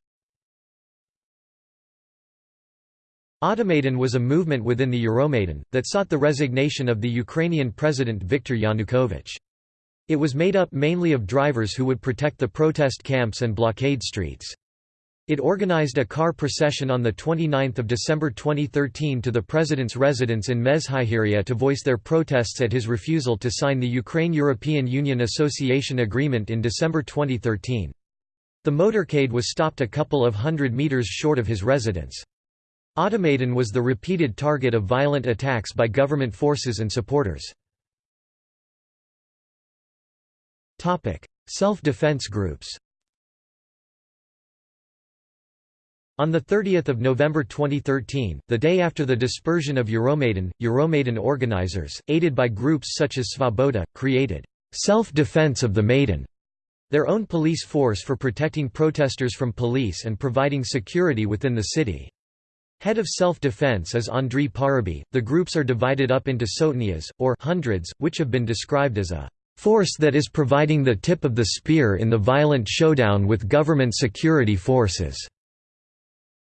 Automaidan was a movement within the Euromaidan, that sought the resignation of the Ukrainian president Viktor Yanukovych. It was made up mainly of drivers who would protect the protest camps and blockade streets. It organized a car procession on 29 December 2013 to the president's residence in Mezhyhirya to voice their protests at his refusal to sign the Ukraine-European Union Association Agreement in December 2013. The motorcade was stopped a couple of hundred meters short of his residence. Automaidan was the repeated target of violent attacks by government forces and supporters. Self-defense groups On 30 November 2013, the day after the dispersion of Euromaidan, Euromaidan organizers, aided by groups such as Svoboda, created «self-defense of the Maiden», their own police force for protecting protesters from police and providing security within the city. Head of self-defense is Andriy Parubiy. The groups are divided up into sotnias, or hundreds, which have been described as a force that is providing the tip of the spear in the violent showdown with government security forces.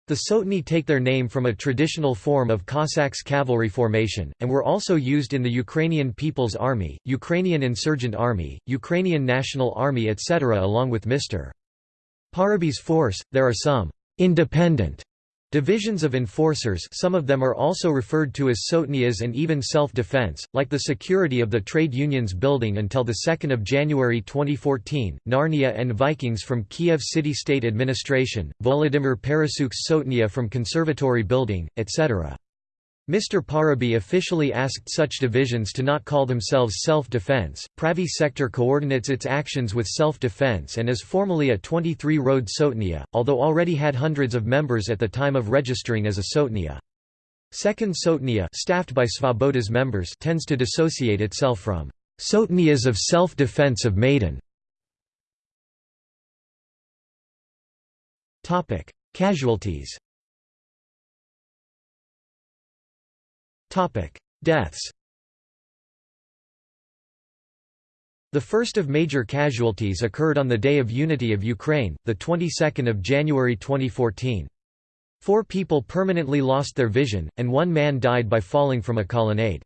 The Sotny take their name from a traditional form of Cossacks cavalry formation, and were also used in the Ukrainian People's Army, Ukrainian Insurgent Army, Ukrainian National Army etc. Along with Mr. Parubiy's force, there are some independent Divisions of enforcers some of them are also referred to as sotnias and even self-defense, like the security of the trade unions building until 2 January 2014, Narnia and Vikings from Kiev City State Administration, Volodymyr Parasyuk's Sotnia from Conservatory Building, etc. Mr. Parubiy officially asked such divisions to not call themselves self-defense. Pravi sector coordinates its actions with self-defense and is formally a 23-road Sotnia, although already had hundreds of members at the time of registering as a Sotnia. Second Sotnia staffed by Svoboda's members tends to dissociate itself from Sotnias of self-defense of Maidan. Casualties Deaths The first of major casualties occurred on the Day of Unity of Ukraine, the 22nd of January 2014. Four people permanently lost their vision, and one man died by falling from a colonnade.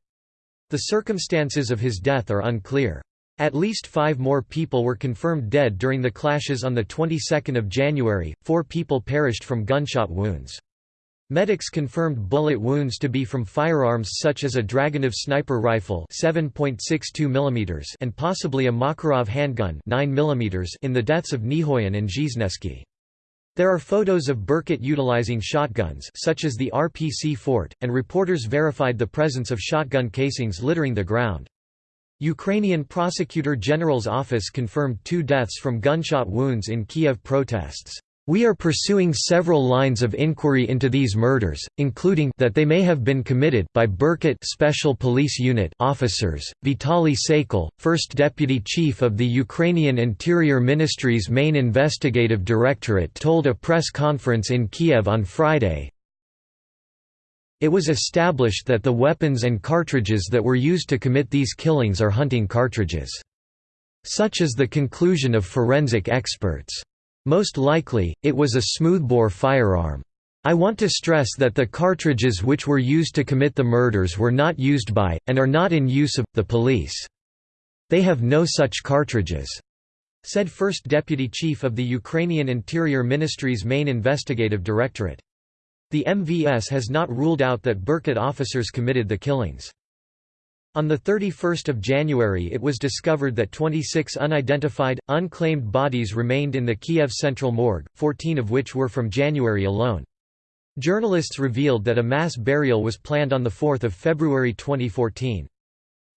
The circumstances of his death are unclear. At least five more people were confirmed dead during the clashes on the 22nd of January, four people perished from gunshot wounds. Medics confirmed bullet wounds to be from firearms such as a Dragunov sniper rifle 7.62 mm and possibly a Makarov handgun 9 mm in the deaths of Nihoyan and Zhiznevsky. There are photos of Berkut utilizing shotguns such as the RPC fort, and reporters verified the presence of shotgun casings littering the ground. Ukrainian Prosecutor General's office confirmed two deaths from gunshot wounds in Kiev protests. We are pursuing several lines of inquiry into these murders, including that they may have been committed by Berkut Special Police Unit officers. Vitaly Saykal, first deputy chief of the Ukrainian Interior Ministry's main investigative directorate told a press conference in Kiev on Friday, it was established that the weapons and cartridges that were used to commit these killings are hunting cartridges. Such is the conclusion of forensic experts. Most likely, it was a smoothbore firearm. I want to stress that the cartridges which were used to commit the murders were not used by, and are not in use of, the police. They have no such cartridges," said First Deputy Chief of the Ukrainian Interior Ministry's main investigative directorate. The MVS has not ruled out that Berkut officers committed the killings. On 31 January it was discovered that 26 unidentified, unclaimed bodies remained in the Kiev Central Morgue, 14 of which were from January alone. Journalists revealed that a mass burial was planned on 4 February 2014.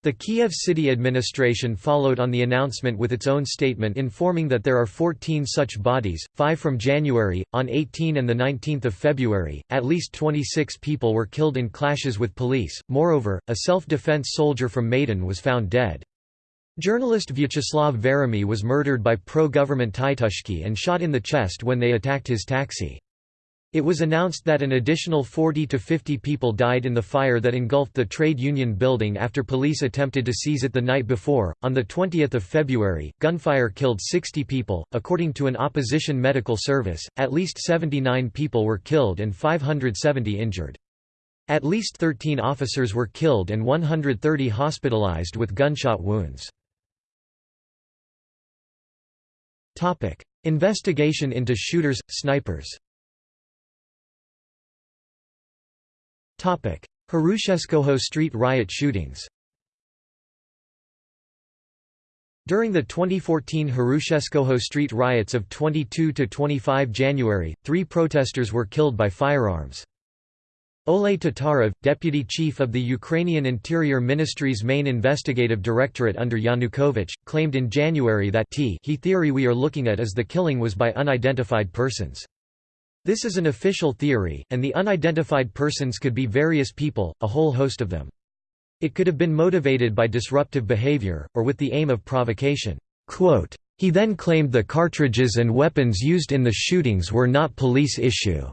The Kiev city administration followed on the announcement with its own statement informing that there are 14 such bodies, 5 from January. On 18 and 19 February, at least 26 people were killed in clashes with police. Moreover, a self defense soldier from Maidan was found dead. Journalist Vyacheslav Veremiy was murdered by pro government Titushki and shot in the chest when they attacked his taxi. It was announced that an additional 40 to 50 people died in the fire that engulfed the trade union building after police attempted to seize it the night before. On the 20th of February, gunfire killed 60 people. According to an opposition medical service, at least 79 people were killed and 570 injured. At least 13 officers were killed and 130 hospitalized with gunshot wounds. Topic: Investigation into shooters, snipers Hrushevskoho Street riot shootings During the 2014 Hrushevskoho Street riots of 22–25 January, three protesters were killed by firearms. Oleh Tatarov, deputy chief of the Ukrainian Interior Ministry's main investigative directorate under Yanukovych, claimed in January that he theory we are looking at is the killing was by unidentified persons. This is an official theory, and the unidentified persons could be various people, a whole host of them. It could have been motivated by disruptive behavior, or with the aim of provocation. He then claimed the cartridges and weapons used in the shootings were not police issue.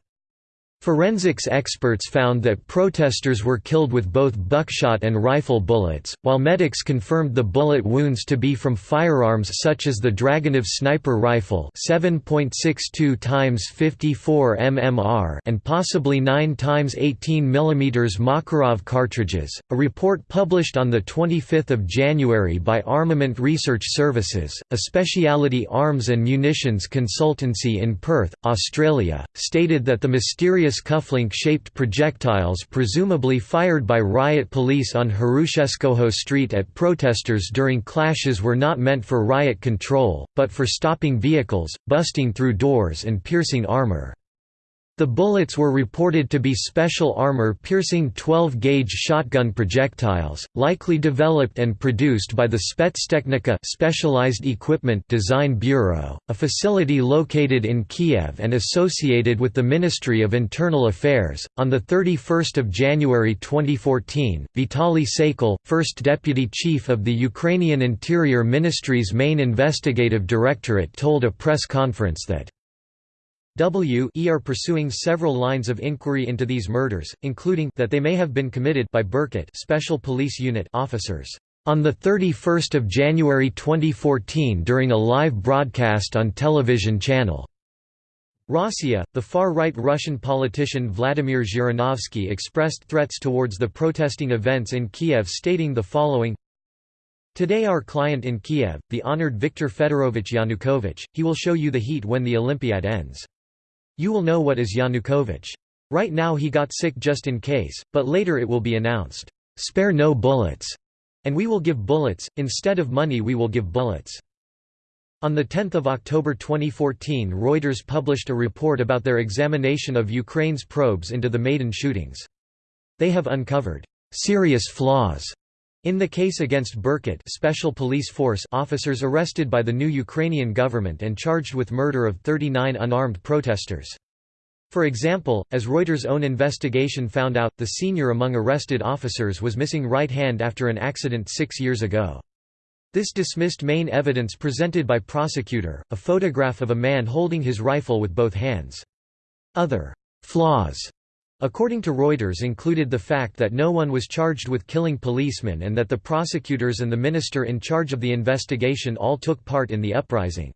Forensics experts found that protesters were killed with both buckshot and rifle bullets, while medics confirmed the bullet wounds to be from firearms such as the Dragunov sniper rifle 7.62 x 54 mmR and possibly 9 x 18 mm Makarov cartridges. A report published on the 25th of January by Armament Research Services, a specialty arms and munitions consultancy in Perth, Australia, stated that the mysterious mysterious cufflink-shaped projectiles presumably fired by riot police on Hrushevskoho Street at protesters during clashes were not meant for riot control, but for stopping vehicles, busting through doors and piercing armour. The bullets were reported to be special armor-piercing 12-gauge shotgun projectiles, likely developed and produced by the Spetstechnika Specialized Equipment Design Bureau, a facility located in Kiev and associated with the Ministry of Internal Affairs. On the 31st of January 2014, Vitaly Saikal, first deputy chief of the Ukrainian Interior Ministry's main investigative directorate told a press conference that W e are pursuing several lines of inquiry into these murders, including that they may have been committed by Berkut Special Police Unit officers on 31 January 2014 during a live broadcast on television channel. Rossiya, the far-right Russian politician Vladimir Zhirinovsky expressed threats towards the protesting events in Kiev stating the following Today our client in Kiev, the honored Viktor Fedorovich Yanukovych, he will show you the heat when the Olympiad ends. You will know what is Yanukovych. Right now he got sick just in case, but later it will be announced, "'Spare no bullets' and we will give bullets, instead of money we will give bullets." On 10 October 2014 Reuters published a report about their examination of Ukraine's probes into the Maidan shootings. They have uncovered "'serious flaws' In the case against Berkut Special Police Force officers arrested by the new Ukrainian government and charged with murder of 39 unarmed protesters. For example, as Reuters' own investigation found out, the senior among arrested officers was missing right hand after an accident six years ago. This dismissed main evidence presented by prosecutor, a photograph of a man holding his rifle with both hands. Other «flaws» According to Reuters included the fact that no one was charged with killing policemen and that the prosecutors and the minister in charge of the investigation all took part in the uprising.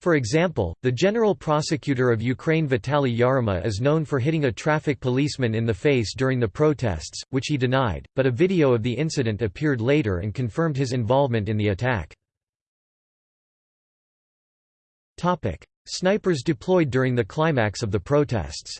For example, the general prosecutor of Ukraine Vitaly Yarema is known for hitting a traffic policeman in the face during the protests, which he denied, but a video of the incident appeared later and confirmed his involvement in the attack. Snipers deployed during the climax of the protests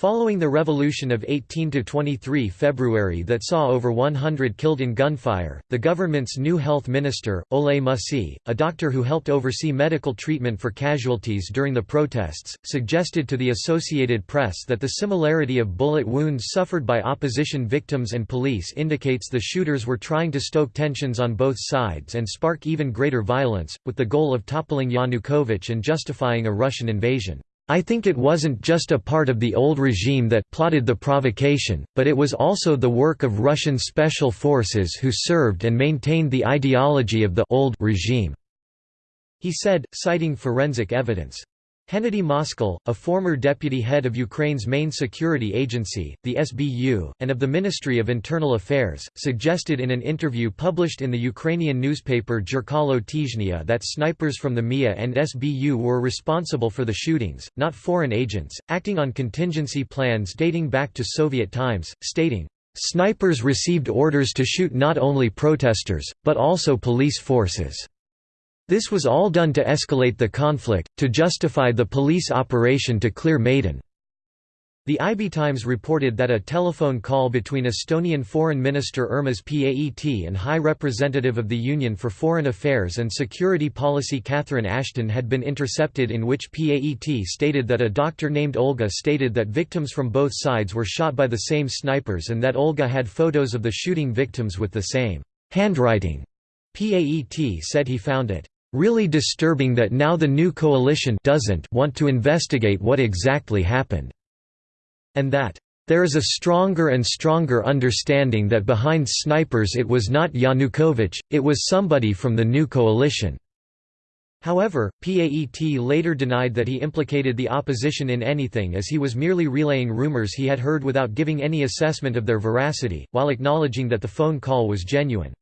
Following the revolution of 18–23 February that saw over 100 killed in gunfire, the government's new health minister, Oleh Musiy, a doctor who helped oversee medical treatment for casualties during the protests, suggested to the Associated Press that the similarity of bullet wounds suffered by opposition victims and police indicates the shooters were trying to stoke tensions on both sides and spark even greater violence, with the goal of toppling Yanukovych and justifying a Russian invasion. I think it wasn't just a part of the old regime that plotted the provocation, but it was also the work of Russian special forces who served and maintained the ideology of the old regime. He said, citing forensic evidence. Hennady Moskal, a former deputy head of Ukraine's main security agency, the SBU, and of the Ministry of Internal Affairs, suggested in an interview published in the Ukrainian newspaper Zerkalo Tizhnya that snipers from the MIA and SBU were responsible for the shootings, not foreign agents, acting on contingency plans dating back to Soviet times, stating, "...snipers received orders to shoot not only protesters, but also police forces." This was all done to escalate the conflict, to justify the police operation to clear Maidan. The IB Times reported that a telephone call between Estonian Foreign Minister Urmas Paet and High Representative of the Union for Foreign Affairs and Security Policy Catherine Ashton had been intercepted in which Paet stated that a doctor named Olga stated that victims from both sides were shot by the same snipers and that Olga had photos of the shooting victims with the same handwriting. Paet said he found it really disturbing that now the new coalition doesn't want to investigate what exactly happened. And that there is a stronger and stronger understanding that behind snipers it was not Yanukovych, it was somebody from the new coalition." However, PAET later denied that he implicated the opposition in anything as he was merely relaying rumors he had heard without giving any assessment of their veracity, while acknowledging that the phone call was genuine.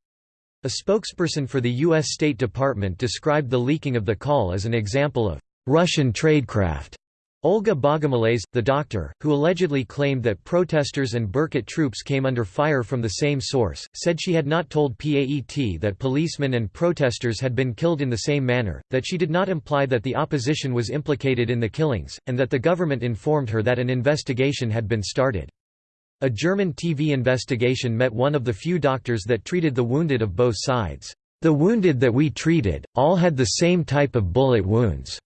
A spokesperson for the U.S. State Department described the leaking of the call as an example of Russian tradecraft. Olga Bogomolets, the doctor, who allegedly claimed that protesters and Berkut troops came under fire from the same source, said she had not told PAET that policemen and protesters had been killed in the same manner, that she did not imply that the opposition was implicated in the killings, and that the government informed her that an investigation had been started. A German TV investigation met one of the few doctors that treated the wounded of both sides. The wounded that we treated, all had the same type of bullet wounds.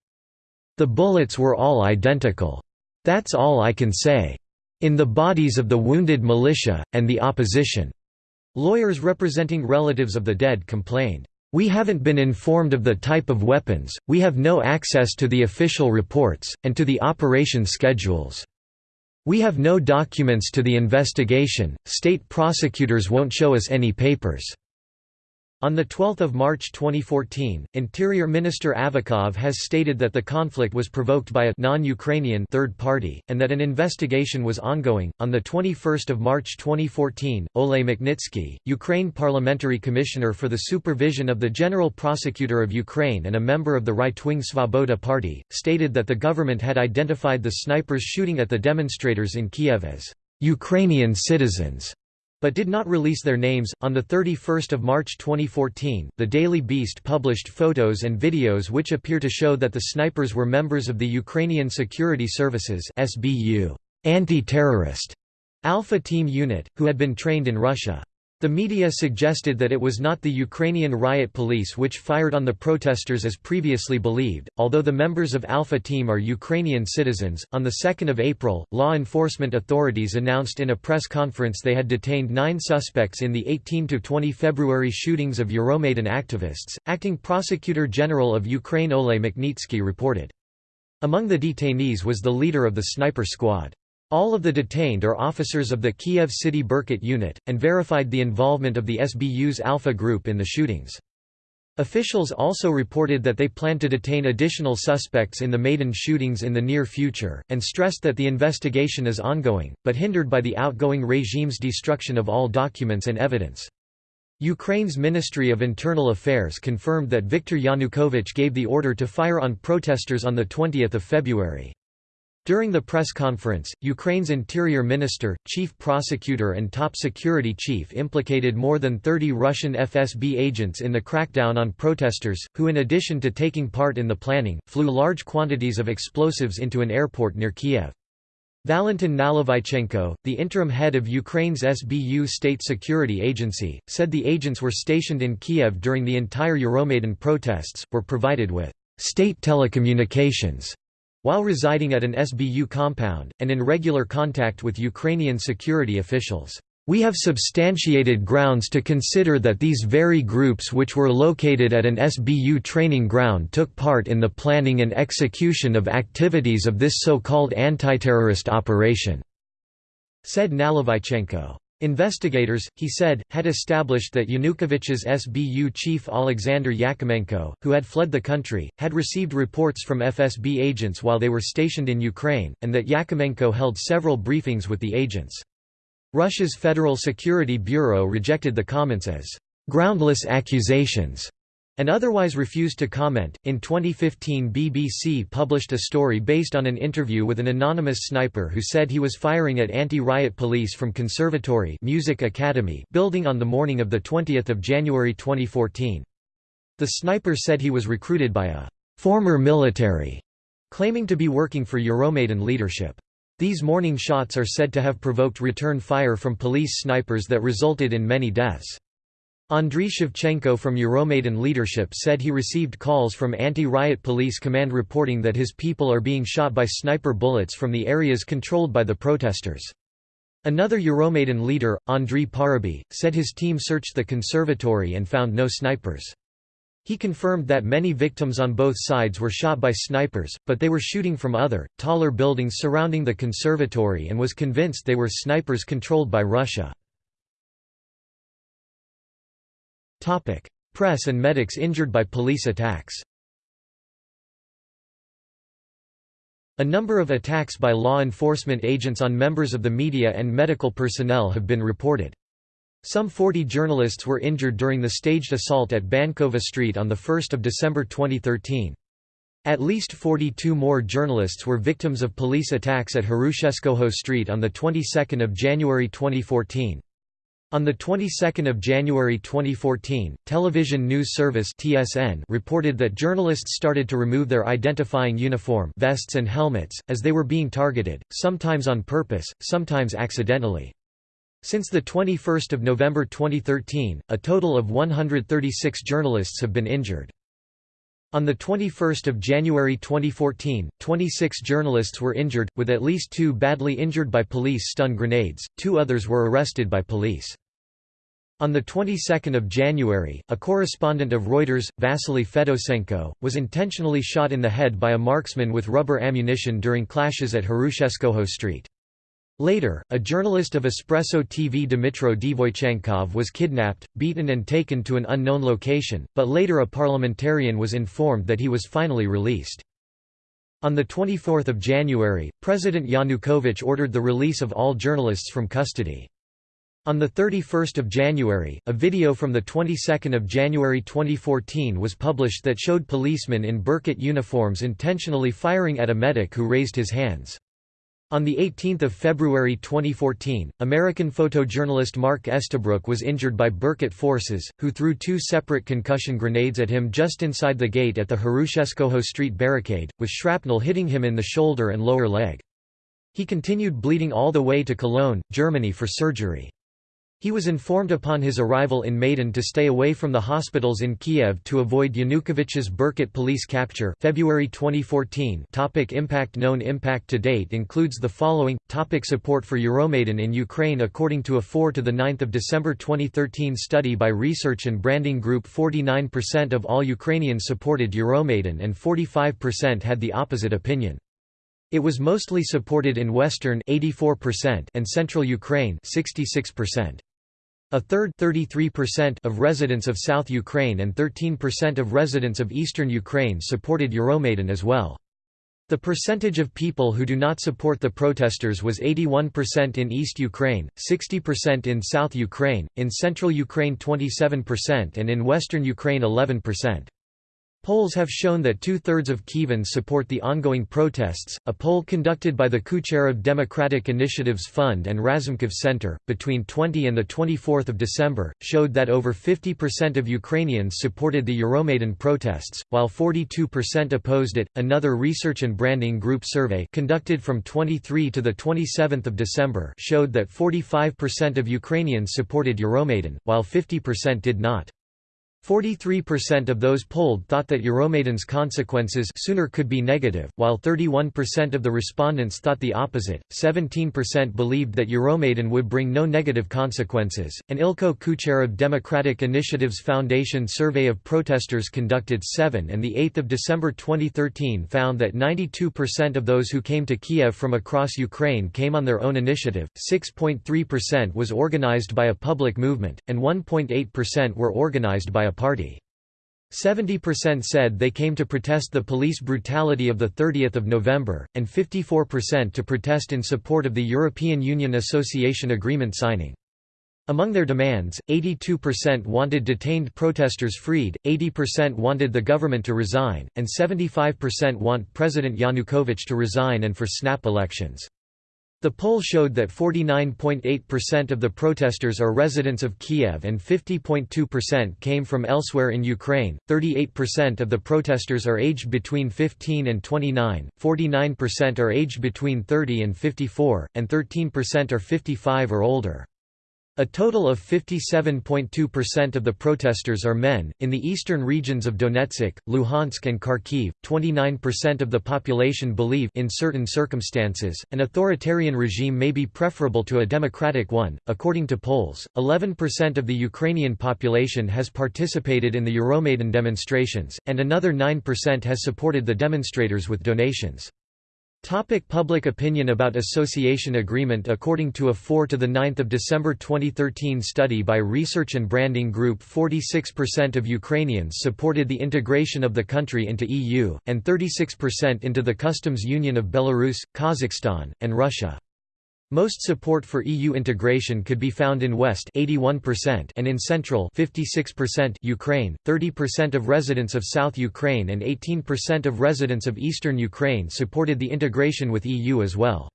The bullets were all identical. That's all I can say. In the bodies of the wounded militia, and the opposition." Lawyers representing relatives of the dead complained, "...we haven't been informed of the type of weapons, we have no access to the official reports, and to the operation schedules." We have no documents to the investigation, state prosecutors won't show us any papers. On 12 March 2014, Interior Minister Avakov has stated that the conflict was provoked by a non-Ukrainian third party, and that an investigation was ongoing. On 21 March 2014, Oleh Makhnitsky, Ukraine Parliamentary Commissioner for the Supervision of the General Prosecutor of Ukraine and a member of the right-wing Svoboda Party, stated that the government had identified the snipers shooting at the demonstrators in Kiev as Ukrainian citizens but did not release their names. On the 31st of March 2014, the Daily Beast published photos and videos which appear to show that the snipers were members of the Ukrainian Security Services (SBU) anti-terrorist Alpha Team unit, who had been trained in Russia. The media suggested that it was not the Ukrainian riot police which fired on the protesters as previously believed, although the members of Alpha Team are Ukrainian citizens. On 2 April, law enforcement authorities announced in a press conference they had detained nine suspects in the 18–20 February shootings of Euromaidan activists. Acting Prosecutor General of Ukraine Oleh Makhnitsky reported. Among the detainees was the leader of the sniper squad. All of the detained are officers of the Kiev City Berkut unit, and verified the involvement of the SBU's Alpha group in the shootings. Officials also reported that they plan to detain additional suspects in the Maidan shootings in the near future, and stressed that the investigation is ongoing, but hindered by the outgoing regime's destruction of all documents and evidence. Ukraine's Ministry of Internal Affairs confirmed that Viktor Yanukovych gave the order to fire on protesters on 20 February. During the press conference, Ukraine's interior minister, chief prosecutor and top security chief implicated more than 30 Russian FSB agents in the crackdown on protesters, who in addition to taking part in the planning, flew large quantities of explosives into an airport near Kiev. Valentin Nalyvaichenko, the interim head of Ukraine's SBU state security agency, said the agents were stationed in Kiev during the entire Euromaidan protests, were provided with state telecommunications while residing at an SBU compound, and in regular contact with Ukrainian security officials. We have substantiated grounds to consider that these very groups which were located at an SBU training ground took part in the planning and execution of activities of this so-called anti-terrorist operation," said Nalyvaichenko. Investigators, he said, had established that Yanukovych's SBU chief Alexander Yakimenko, who had fled the country, had received reports from FSB agents while they were stationed in Ukraine, and that Yakimenko held several briefings with the agents. Russia's Federal Security Bureau rejected the comments as groundless accusations and otherwise refused to comment. In 2015, BBC published a story based on an interview with an anonymous sniper who said he was firing at anti-riot police from Conservatory Music Academy building on the morning of the 20th of January 2014. The sniper said he was recruited by a former military, claiming to be working for Euromaidan leadership. These morning shots are said to have provoked return fire from police snipers that resulted in many deaths. Andriy Shevchenko from Euromaidan leadership said he received calls from anti-riot police command reporting that his people are being shot by sniper bullets from the areas controlled by the protesters. Another Euromaidan leader, Andriy Parubiy, said his team searched the conservatory and found no snipers. He confirmed that many victims on both sides were shot by snipers, but they were shooting from other, taller buildings surrounding the conservatory and was convinced they were snipers controlled by Russia. Topic: Press and medics injured by police attacks. A number of attacks by law enforcement agents on members of the media and medical personnel have been reported. Some 40 journalists were injured during the staged assault at Bankova Street on 1 December 2013. At least 42 more journalists were victims of police attacks at Hrushevskoho Street on the 22nd of January 2014. On the 22nd of January 2014, Television News Service (TSN) reported that journalists started to remove their identifying uniform, vests and helmets as they were being targeted, sometimes on purpose, sometimes accidentally. Since the 21st of November 2013, a total of 136 journalists have been injured. On 21 January 2014, 26 journalists were injured, with at least two badly injured by police stun grenades, two others were arrested by police. On the 22nd of January, a correspondent of Reuters, Vasily Fedosenko, was intentionally shot in the head by a marksman with rubber ammunition during clashes at Hrushevskoho Street. Later, a journalist of Espresso TV Dmitro Dvoychenkov was kidnapped, beaten and taken to an unknown location, but later a parliamentarian was informed that he was finally released. On 24 January, President Yanukovych ordered the release of all journalists from custody. On 31 January, a video from the 22nd of January 2014 was published that showed policemen in Berkut uniforms intentionally firing at a medic who raised his hands. On 18 February 2014, American photojournalist Mark Estabrook was injured by Berkut forces, who threw two separate concussion grenades at him just inside the gate at the Hrushevskoho Street barricade, with shrapnel hitting him in the shoulder and lower leg. He continued bleeding all the way to Cologne, Germany for surgery. He was informed upon his arrival in Maidan to stay away from the hospitals in Kiev to avoid Yanukovych's Berkut police capture February 2014 topic Impact Known impact to date includes the following, topic Support for Euromaidan in Ukraine According to a 4 to 9 December 2013 study by Research and Branding Group 49% of all Ukrainians supported Euromaidan and 45% had the opposite opinion. It was mostly supported in western 84% and central Ukraine 66%. A third of residents of South Ukraine and 13% of residents of eastern Ukraine supported Euromaidan as well. The percentage of people who do not support the protesters was 81% in East Ukraine, 60% in South Ukraine, in Central Ukraine 27% and in Western Ukraine 11%. Polls have shown that two-thirds of Kievans support the ongoing protests. A poll conducted by the Kucheriv Democratic Initiatives Fund and Razumkov Center, between 20 and 24 December, showed that over 50% of Ukrainians supported the Euromaidan protests, while 42% opposed it. Another Research and Branding Group survey conducted from 23 to 27 December showed that 45% of Ukrainians supported Euromaidan, while 50% did not. 43% of those polled thought that Euromaidan's consequences sooner could be negative, while 31% of the respondents thought the opposite. 17% believed that Euromaidan would bring no negative consequences. An Ilko Kucheriv Democratic Initiatives Foundation survey of protesters conducted 7 and the 8th of December 2013 found that 92% of those who came to Kiev from across Ukraine came on their own initiative. 6.3% was organized by a public movement and 1.8% were organized by a party. 70% said they came to protest the police brutality of 30 November, and 54% to protest in support of the European Union Association Agreement signing. Among their demands, 82% wanted detained protesters freed, 80% wanted the government to resign, and 75% want President Yanukovych to resign and for snap elections. The poll showed that 49.8% of the protesters are residents of Kiev and 50.2% came from elsewhere in Ukraine. 38% of the protesters are aged between 15 and 29, 49% are aged between 30 and 54, and 13% are 55 or older. A total of 57.2% of the protesters are men. In the eastern regions of Donetsk, Luhansk, and Kharkiv, 29% of the population believe in certain circumstances an authoritarian regime may be preferable to a democratic one. According to polls, 11% of the Ukrainian population has participated in the Euromaidan demonstrations, and another 9% has supported the demonstrators with donations. Topic public opinion about association agreement According to a 4 to 9 December 2013 study by Research and Branding Group 46% of Ukrainians supported the integration of the country into EU, and 36% into the customs union of Belarus, Kazakhstan, and Russia. Most support for EU integration could be found in West 81% and in Central 56% Ukraine, 30% of residents of South Ukraine and 18% of residents of Eastern Ukraine supported the integration with EU as well.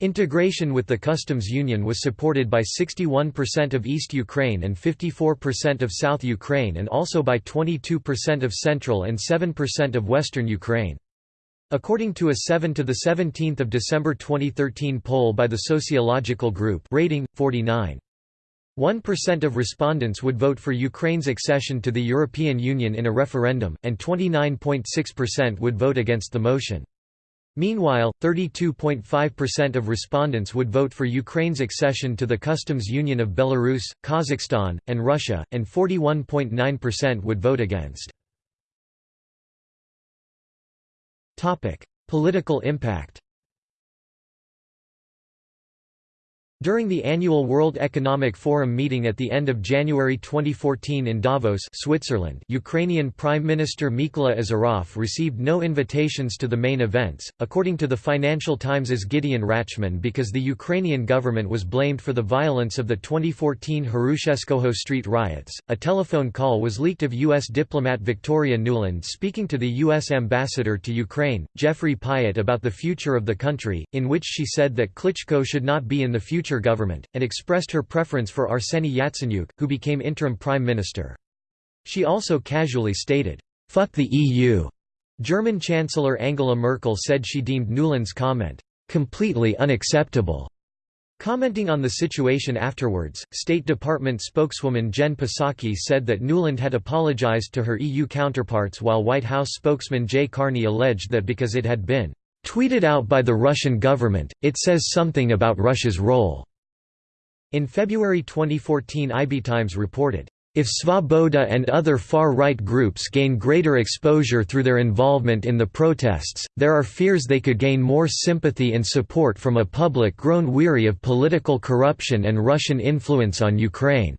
Integration with the customs union was supported by 61% of East Ukraine and 54% of South Ukraine and also by 22% of Central and 7% of Western Ukraine. According to a 7 to the 17th of December 2013 poll by the sociological group rating 49 1% of respondents would vote for Ukraine's accession to the European Union in a referendum, and 29.6% would vote against the motion. Meanwhile, 32.5% of respondents would vote for Ukraine's accession to the customs union of Belarus, Kazakhstan, and Russia, and 41.9% would vote against. Political impact During the annual World Economic Forum meeting at the end of January 2014 in Davos Switzerland, Ukrainian Prime Minister Mykola Azarov received no invitations to the main events, according to the Financial Times' Gideon Rachman because the Ukrainian government was blamed for the violence of the 2014 Hrushevskoho street riots. A telephone call was leaked of U.S. diplomat Victoria Nuland speaking to the U.S. ambassador to Ukraine, Jeffrey Pyatt about the future of the country, in which she said that Klitschko should not be in the future government, and expressed her preference for Arseny Yatsenyuk, who became interim prime minister. She also casually stated, "'Fuck the EU'". German Chancellor Angela Merkel said she deemed Nuland's comment, "'completely unacceptable'". Commenting on the situation afterwards, State Department spokeswoman Jen Psaki said that Nuland had apologized to her EU counterparts while White House spokesman Jay Carney alleged that because it had been Tweeted out by the Russian government, it says something about Russia's role. In February 2014 IB Times reported, if Svoboda and other far-right groups gain greater exposure through their involvement in the protests, there are fears they could gain more sympathy and support from a public grown weary of political corruption and Russian influence on Ukraine.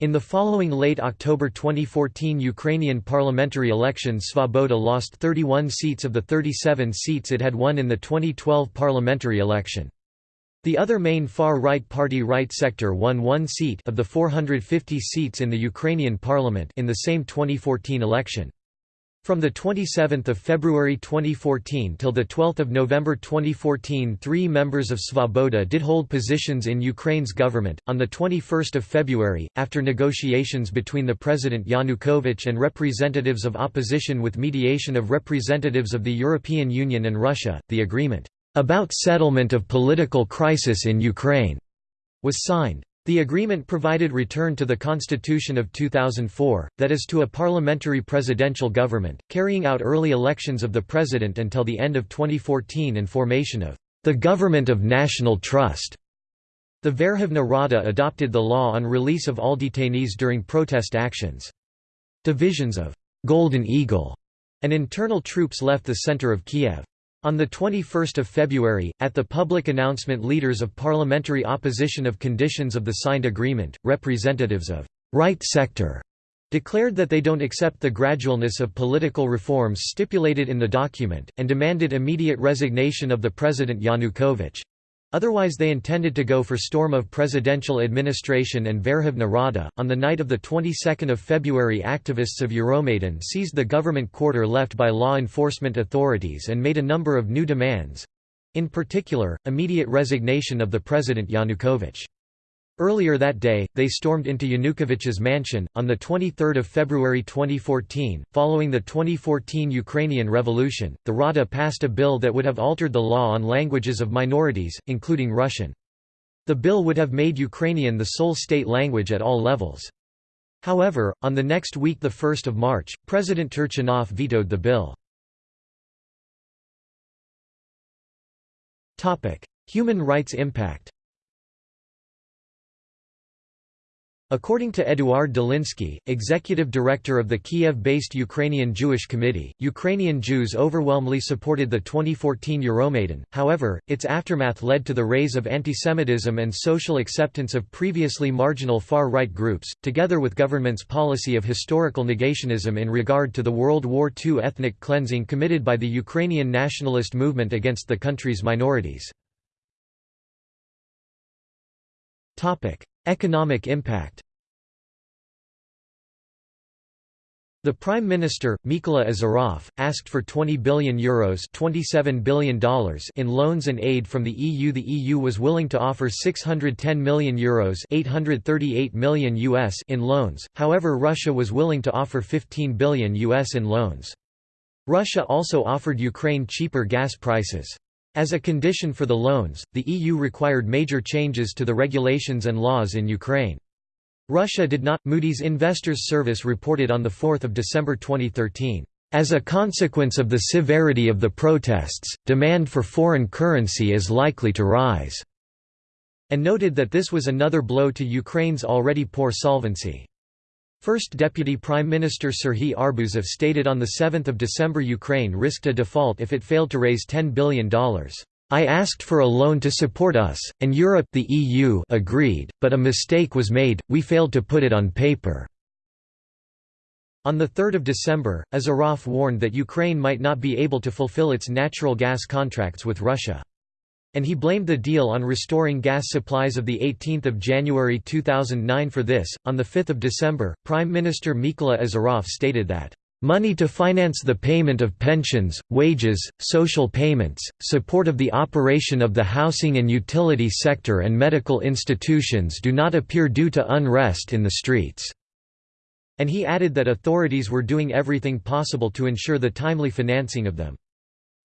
In the following late October 2014 Ukrainian parliamentary election Svoboda lost 31 seats of the 37 seats it had won in the 2012 parliamentary election. The other main far-right party Right Sector won one seat of the 450 seats in the Ukrainian parliament in the same 2014 election. From 27 February 2014 till 12 November 2014 three members of Svoboda did hold positions in Ukraine's government. On 21 February, after negotiations between the President Yanukovych and representatives of opposition with mediation of representatives of the European Union and Russia, the agreement, "...about settlement of political crisis in Ukraine," was signed. The agreement provided return to the Constitution of 2004, that is to a parliamentary presidential government, carrying out early elections of the president until the end of 2014 and formation of the Government of National Trust. The Verkhovna Rada adopted the law on release of all detainees during protest actions. Divisions of «Golden Eagle» and internal troops left the center of Kiev. On 21 February, at the public announcement leaders of parliamentary opposition of conditions of the signed agreement, representatives of «right sector» declared that they don't accept the gradualness of political reforms stipulated in the document, and demanded immediate resignation of the President Yanukovych. Otherwise they intended to go for storm of presidential administration and Verkhovna Rada. On the night of the 22nd of February activists of Euromaidan seized the government quarter left by law enforcement authorities and made a number of new demands. In particular, immediate resignation of the President Yanukovych. Earlier that day, they stormed into Yanukovych's mansion. On 23 February 2014, following the 2014 Ukrainian Revolution, the Rada passed a bill that would have altered the law on languages of minorities, including Russian. The bill would have made Ukrainian the sole state language at all levels. However, on the next week 1 March, President Turchinov vetoed the bill. Human rights impact According to Eduard Dolinsky, executive director of the Kiev-based Ukrainian Jewish Committee, Ukrainian Jews overwhelmingly supported the 2014 Euromaidan, however, its aftermath led to the rise of antisemitism and social acceptance of previously marginal far-right groups, together with government's policy of historical negationism in regard to the World War II ethnic cleansing committed by the Ukrainian nationalist movement against the country's minorities. Economic impact The Prime Minister, Mykola Azarov, asked for €20 billion, Euros $27 billion in loans and aid from the EU. The EU was willing to offer €610 million, Euros 838 million US in loans, however Russia was willing to offer €15 billion US in loans. Russia also offered Ukraine cheaper gas prices. As a condition for the loans, the EU required major changes to the regulations and laws in Ukraine. Russia did not. Moody's Investors Service reported on 4 December 2013. As a consequence of the severity of the protests, demand for foreign currency is likely to rise, and noted that this was another blow to Ukraine's already poor solvency. First Deputy Prime Minister Serhiy Arbuzov stated on 7 December Ukraine risked a default if it failed to raise $10 billion. I asked for a loan to support us, and Europe the EU agreed, but a mistake was made, we failed to put it on paper." On 3 December, Azarov warned that Ukraine might not be able to fulfill its natural gas contracts with Russia. And he blamed the deal on restoring gas supplies of 18 January 2009 for this. On 5 December, Prime Minister Mykola Azarov stated that, Money to finance the payment of pensions, wages, social payments, support of the operation of the housing and utility sector and medical institutions do not appear due to unrest in the streets." And he added that authorities were doing everything possible to ensure the timely financing of them.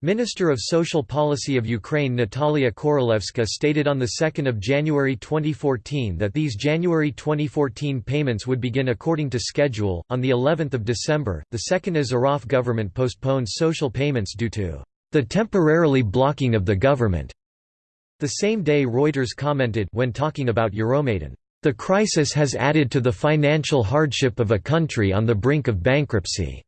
Minister of Social Policy of Ukraine Natalia Korolevska stated on 2 January 2014 that these January 2014 payments would begin according to schedule. On the 11th of December, the second Azarov government postponed social payments due to the temporarily blocking of the government. The same day Reuters commented when talking about Euromaidan, the crisis has added to the financial hardship of a country on the brink of bankruptcy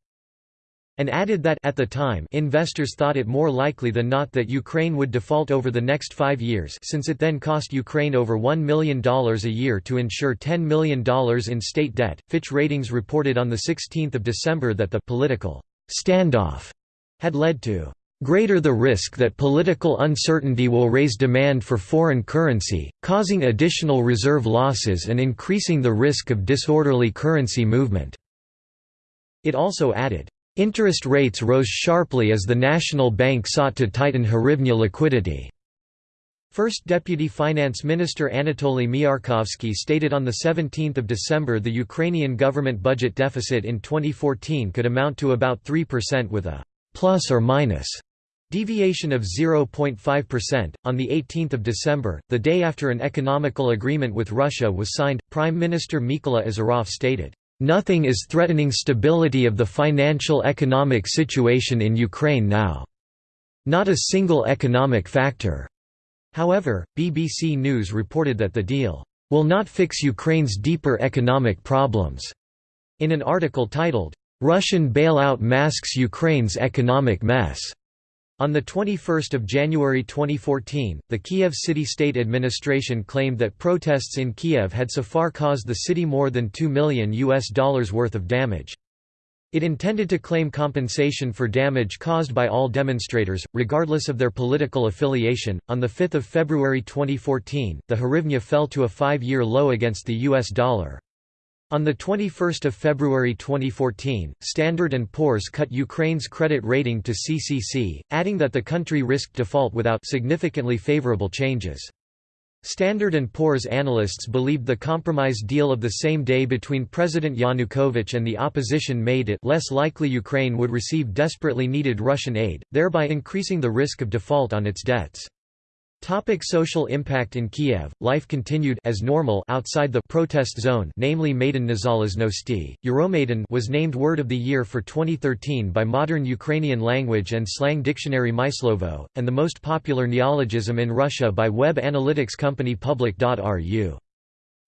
and added that at the time investors thought it more likely than not that Ukraine would default over the next five years since it then cost Ukraine over $1 million a year to insure $10 million in state debt. Fitch Ratings reported on 16 December that the political standoff had led to greater the risk that political uncertainty will raise demand for foreign currency, causing additional reserve losses and increasing the risk of disorderly currency movement." It also added, Interest rates rose sharply as the national bank sought to tighten hryvnia liquidity. First Deputy Finance Minister Anatoly Miarkovsky stated on 17 December the Ukrainian government budget deficit in 2014 could amount to about 3% with a «plus or minus» Deviation of 0.5%. On 18 December, the day after an economical agreement with Russia was signed, Prime Minister Mykola Azarov stated, "...nothing is threatening stability of the financial economic situation in Ukraine now. Not a single economic factor." However, BBC News reported that the deal, "...will not fix Ukraine's deeper economic problems." In an article titled, "...Russian bailout masks Ukraine's economic mess." On 21 January 2014, the Kiev City State Administration claimed that protests in Kiev had so far caused the city more than $2 million US dollars worth of damage. It intended to claim compensation for damage caused by all demonstrators, regardless of their political affiliation. On 5 February 2014, the hryvnia fell to a five year low against the US dollar. On 21 February 2014, Standard & Poor's cut Ukraine's credit rating to CCC, adding that the country risked default without significantly favorable changes. Standard & Poor's analysts believed the compromise deal of the same day between President Yanukovych and the opposition made it less likely Ukraine would receive desperately needed Russian aid, thereby increasing the risk of default on its debts. Topic social impact In Kiev, life continued as normal outside the protest zone namely Maidan Nezalezhnosti. Euromaidan was named Word of the Year for 2013 by Modern Ukrainian Language and Slang Dictionary Myslovo, and the most popular neologism in Russia by web analytics company Public.ru.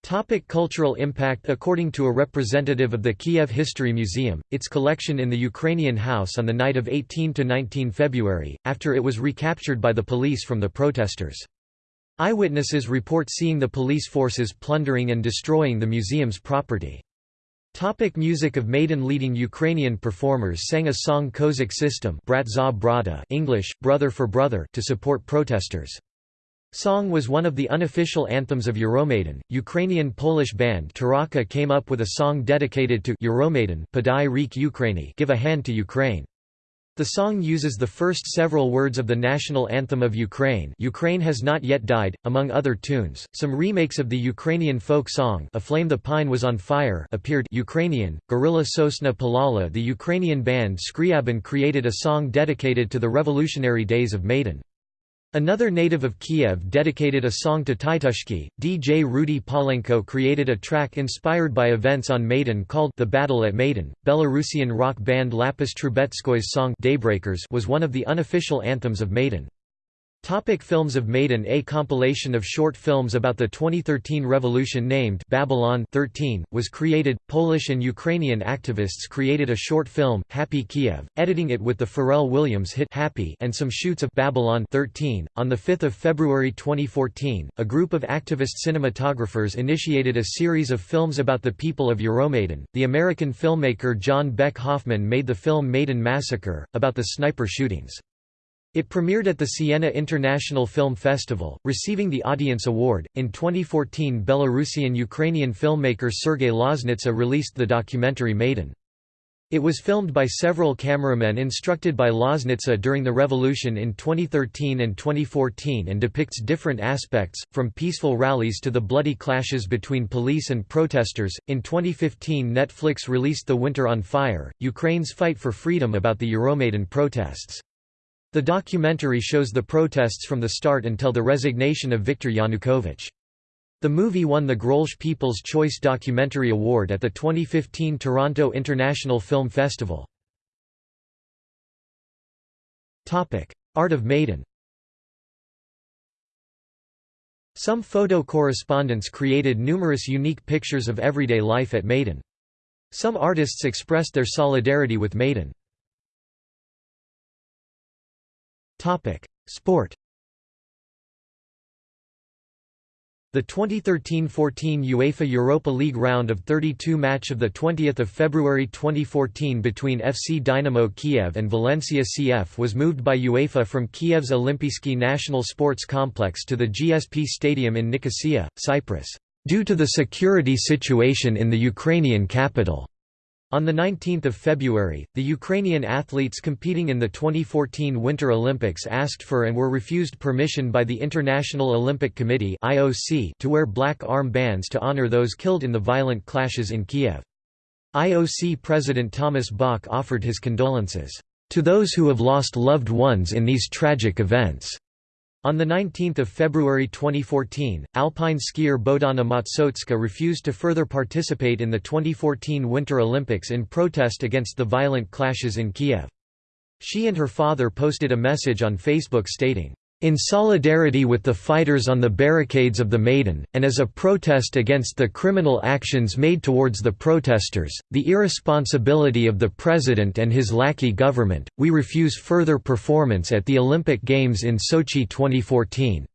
Topic cultural impact According to a representative of the Kiev History Museum, its collection in the Ukrainian House on the night of 18–19 February, after it was recaptured by the police from the protesters. Eyewitnesses report seeing the police forces plundering and destroying the museum's property. Topic music of Maidan leading Ukrainian performers sang a song Kozak system English, Brother for Brother to support protesters. Song was one of the unofficial anthems of Euromaidan. Ukrainian Polish band Taraka came up with a song dedicated to Euromaidan Podai Rik Ukraini Give a Hand to Ukraine. The song uses the first several words of the national anthem of Ukraine Ukraine has not yet died, among other tunes. Some remakes of the Ukrainian folk song A Flame the Pine was on Fire appeared Ukrainian, Horila Sosna Palala The Ukrainian band Skryabin created a song dedicated to the revolutionary days of Maidan. Another native of Kiev dedicated a song to Titushky. DJ Rudy Polenko created a track inspired by events on Maidan called The Battle at Maidan. Belarusian rock band Lyapis Trubetskoy's song Daybreakers was one of the unofficial anthems of Maidan. Topic films of Maidan A compilation of short films about the 2013 revolution named Babylon 13, was created. Polish and Ukrainian activists created a short film, Happy Kiev, editing it with the Pharrell Williams hit Happy and some shoots of Babylon 13. On 5 February 2014, a group of activist cinematographers initiated a series of films about the people of Euromaidan. The American filmmaker John Beck Hoffman made the film Maidan Massacre, about the sniper shootings. It premiered at the Siena International Film Festival, receiving the Audience Award. In 2014, Belarusian Ukrainian filmmaker Sergei Loznitsa released the documentary Maidan. It was filmed by several cameramen instructed by Loznitsa during the revolution in 2013 and 2014 and depicts different aspects, from peaceful rallies to the bloody clashes between police and protesters. In 2015, Netflix released The Winter on Fire Ukraine's fight for freedom about the Euromaidan protests. The documentary shows the protests from the start until the resignation of Viktor Yanukovych. The movie won the Grolsch People's Choice Documentary Award at the 2015 Toronto International Film Festival. Art of Maidan Some photo correspondents created numerous unique pictures of everyday life at Maidan. Some artists expressed their solidarity with Maidan. Topic: Sport. The 2013–14 UEFA Europa League round of 32 match of the 20 February 2014 between FC Dynamo Kiev and Valencia CF was moved by UEFA from Kiev's Olimpijski National Sports Complex to the GSP Stadium in Nicosia, Cyprus, due to the security situation in the Ukrainian capital. On 19 February, the Ukrainian athletes competing in the 2014 Winter Olympics asked for and were refused permission by the International Olympic Committee to wear black arm bands to honor those killed in the violent clashes in Kiev. IOC President Thomas Bach offered his condolences. To those who have lost loved ones in these tragic events. On 19 February 2014, alpine skier Bohdana Matsotska refused to further participate in the 2014 Winter Olympics in protest against the violent clashes in Kiev. She and her father posted a message on Facebook stating, in solidarity with the fighters on the barricades of the Maidan, and as a protest against the criminal actions made towards the protesters, the irresponsibility of the president and his lackey government, we refuse further performance at the Olympic Games in Sochi 2014.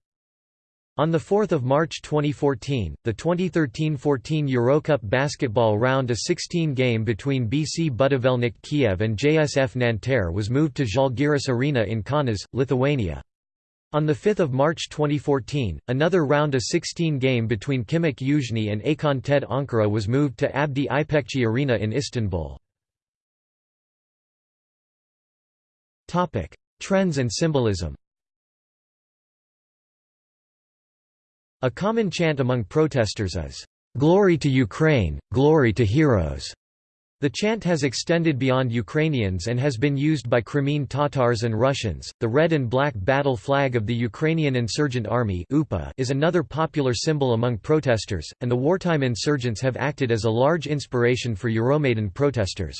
On 4 March 2014, the 2013–14 Eurocup basketball round a 16 game between BC Budivelnyk Kiev and JSF Nanterre was moved to Žalgiris Arena in Kaunas, Lithuania. On 5 March 2014, another round of 16 game between Khimik Yuzhny and Akon TED Ankara was moved to Abdi İpekçi Arena in Istanbul. Trends and symbolism A common chant among protesters is, "'Glory to Ukraine, glory to heroes' The chant has extended beyond Ukrainians and has been used by Crimean Tatars and Russians. The red and black battle flag of the Ukrainian Insurgent Army is another popular symbol among protesters, and the wartime insurgents have acted as a large inspiration for Euromaidan protesters.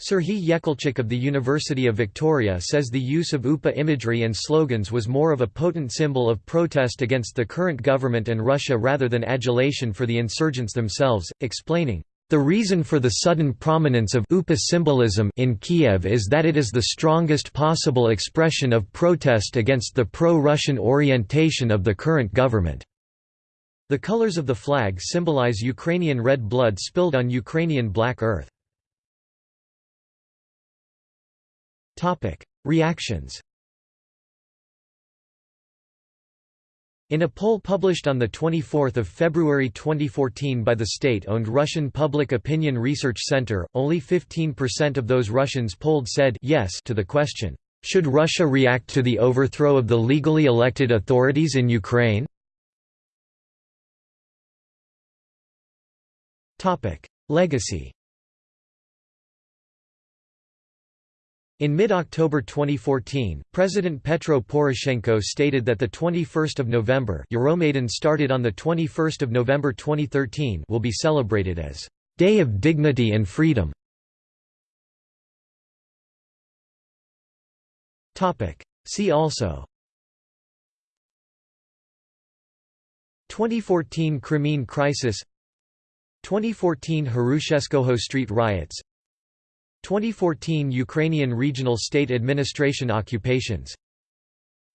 Serhiy Yekelchyk of the University of Victoria says the use of UPA imagery and slogans was more of a potent symbol of protest against the current government and Russia rather than adulation for the insurgents themselves, explaining, the reason for the sudden prominence of UPA symbolism in Kiev is that it is the strongest possible expression of protest against the pro-Russian orientation of the current government. The colors of the flag symbolize Ukrainian red blood spilled on Ukrainian black earth. Reactions In a poll published on 24 February 2014 by the state-owned Russian Public Opinion Research Center, only 15% of those Russians polled said yes to the question, "'Should Russia react to the overthrow of the legally elected authorities in Ukraine?' Legacy In mid-October 2014, President Petro Poroshenko stated that the 21st of November Euromaidan started on the 21st of November 2013 will be celebrated as Day of Dignity and Freedom. Topic See also 2014 Crimean Crisis 2014 Hrushevskoho Street riots 2014 Ukrainian Regional State Administration occupations.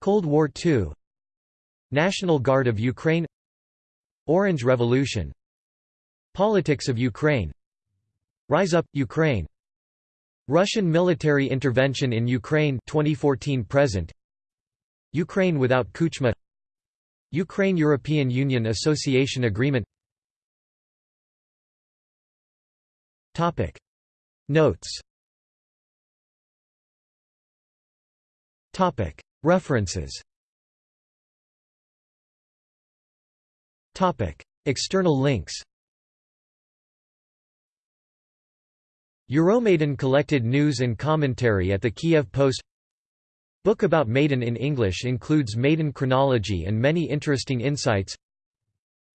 Cold War II National Guard of Ukraine. Orange Revolution. Politics of Ukraine. Rise Up, Ukraine. Russian military intervention in Ukraine 2014 present. Ukraine without Kuchma. Ukraine-European Union Association Agreement Notes. References. External links. Euromaidan collected news and commentary at the Kiev Post. Book about Maidan in English includes Maidan chronology and many interesting insights.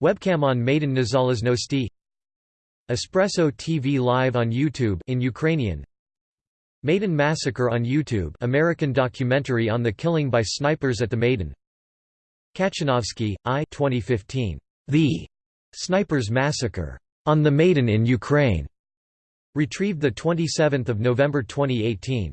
Webcam on Maidan Nezalezhnosti Espresso TV Live on YouTube in Ukrainian Maidan Massacre on YouTube American documentary on the killing by snipers at the Maidan Katchanovski, I 2015. The Snipers Massacre on the Maidan in Ukraine. Retrieved 27 November 2018.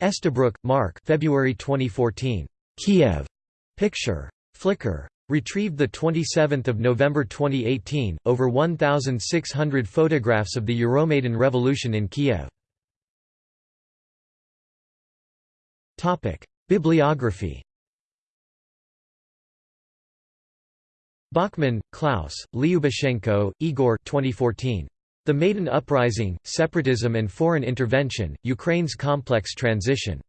Estabrook, Mark February 2014. Kiev. Picture. Flickr. Retrieved 27 November 2018, over 1,600 photographs of the Euromaidan Revolution in Kiev. Bibliography Bachmann, Klaus, Lyubashenko, Igor 2014. The Maidan Uprising, Separatism and Foreign Intervention, Ukraine's Complex Transition.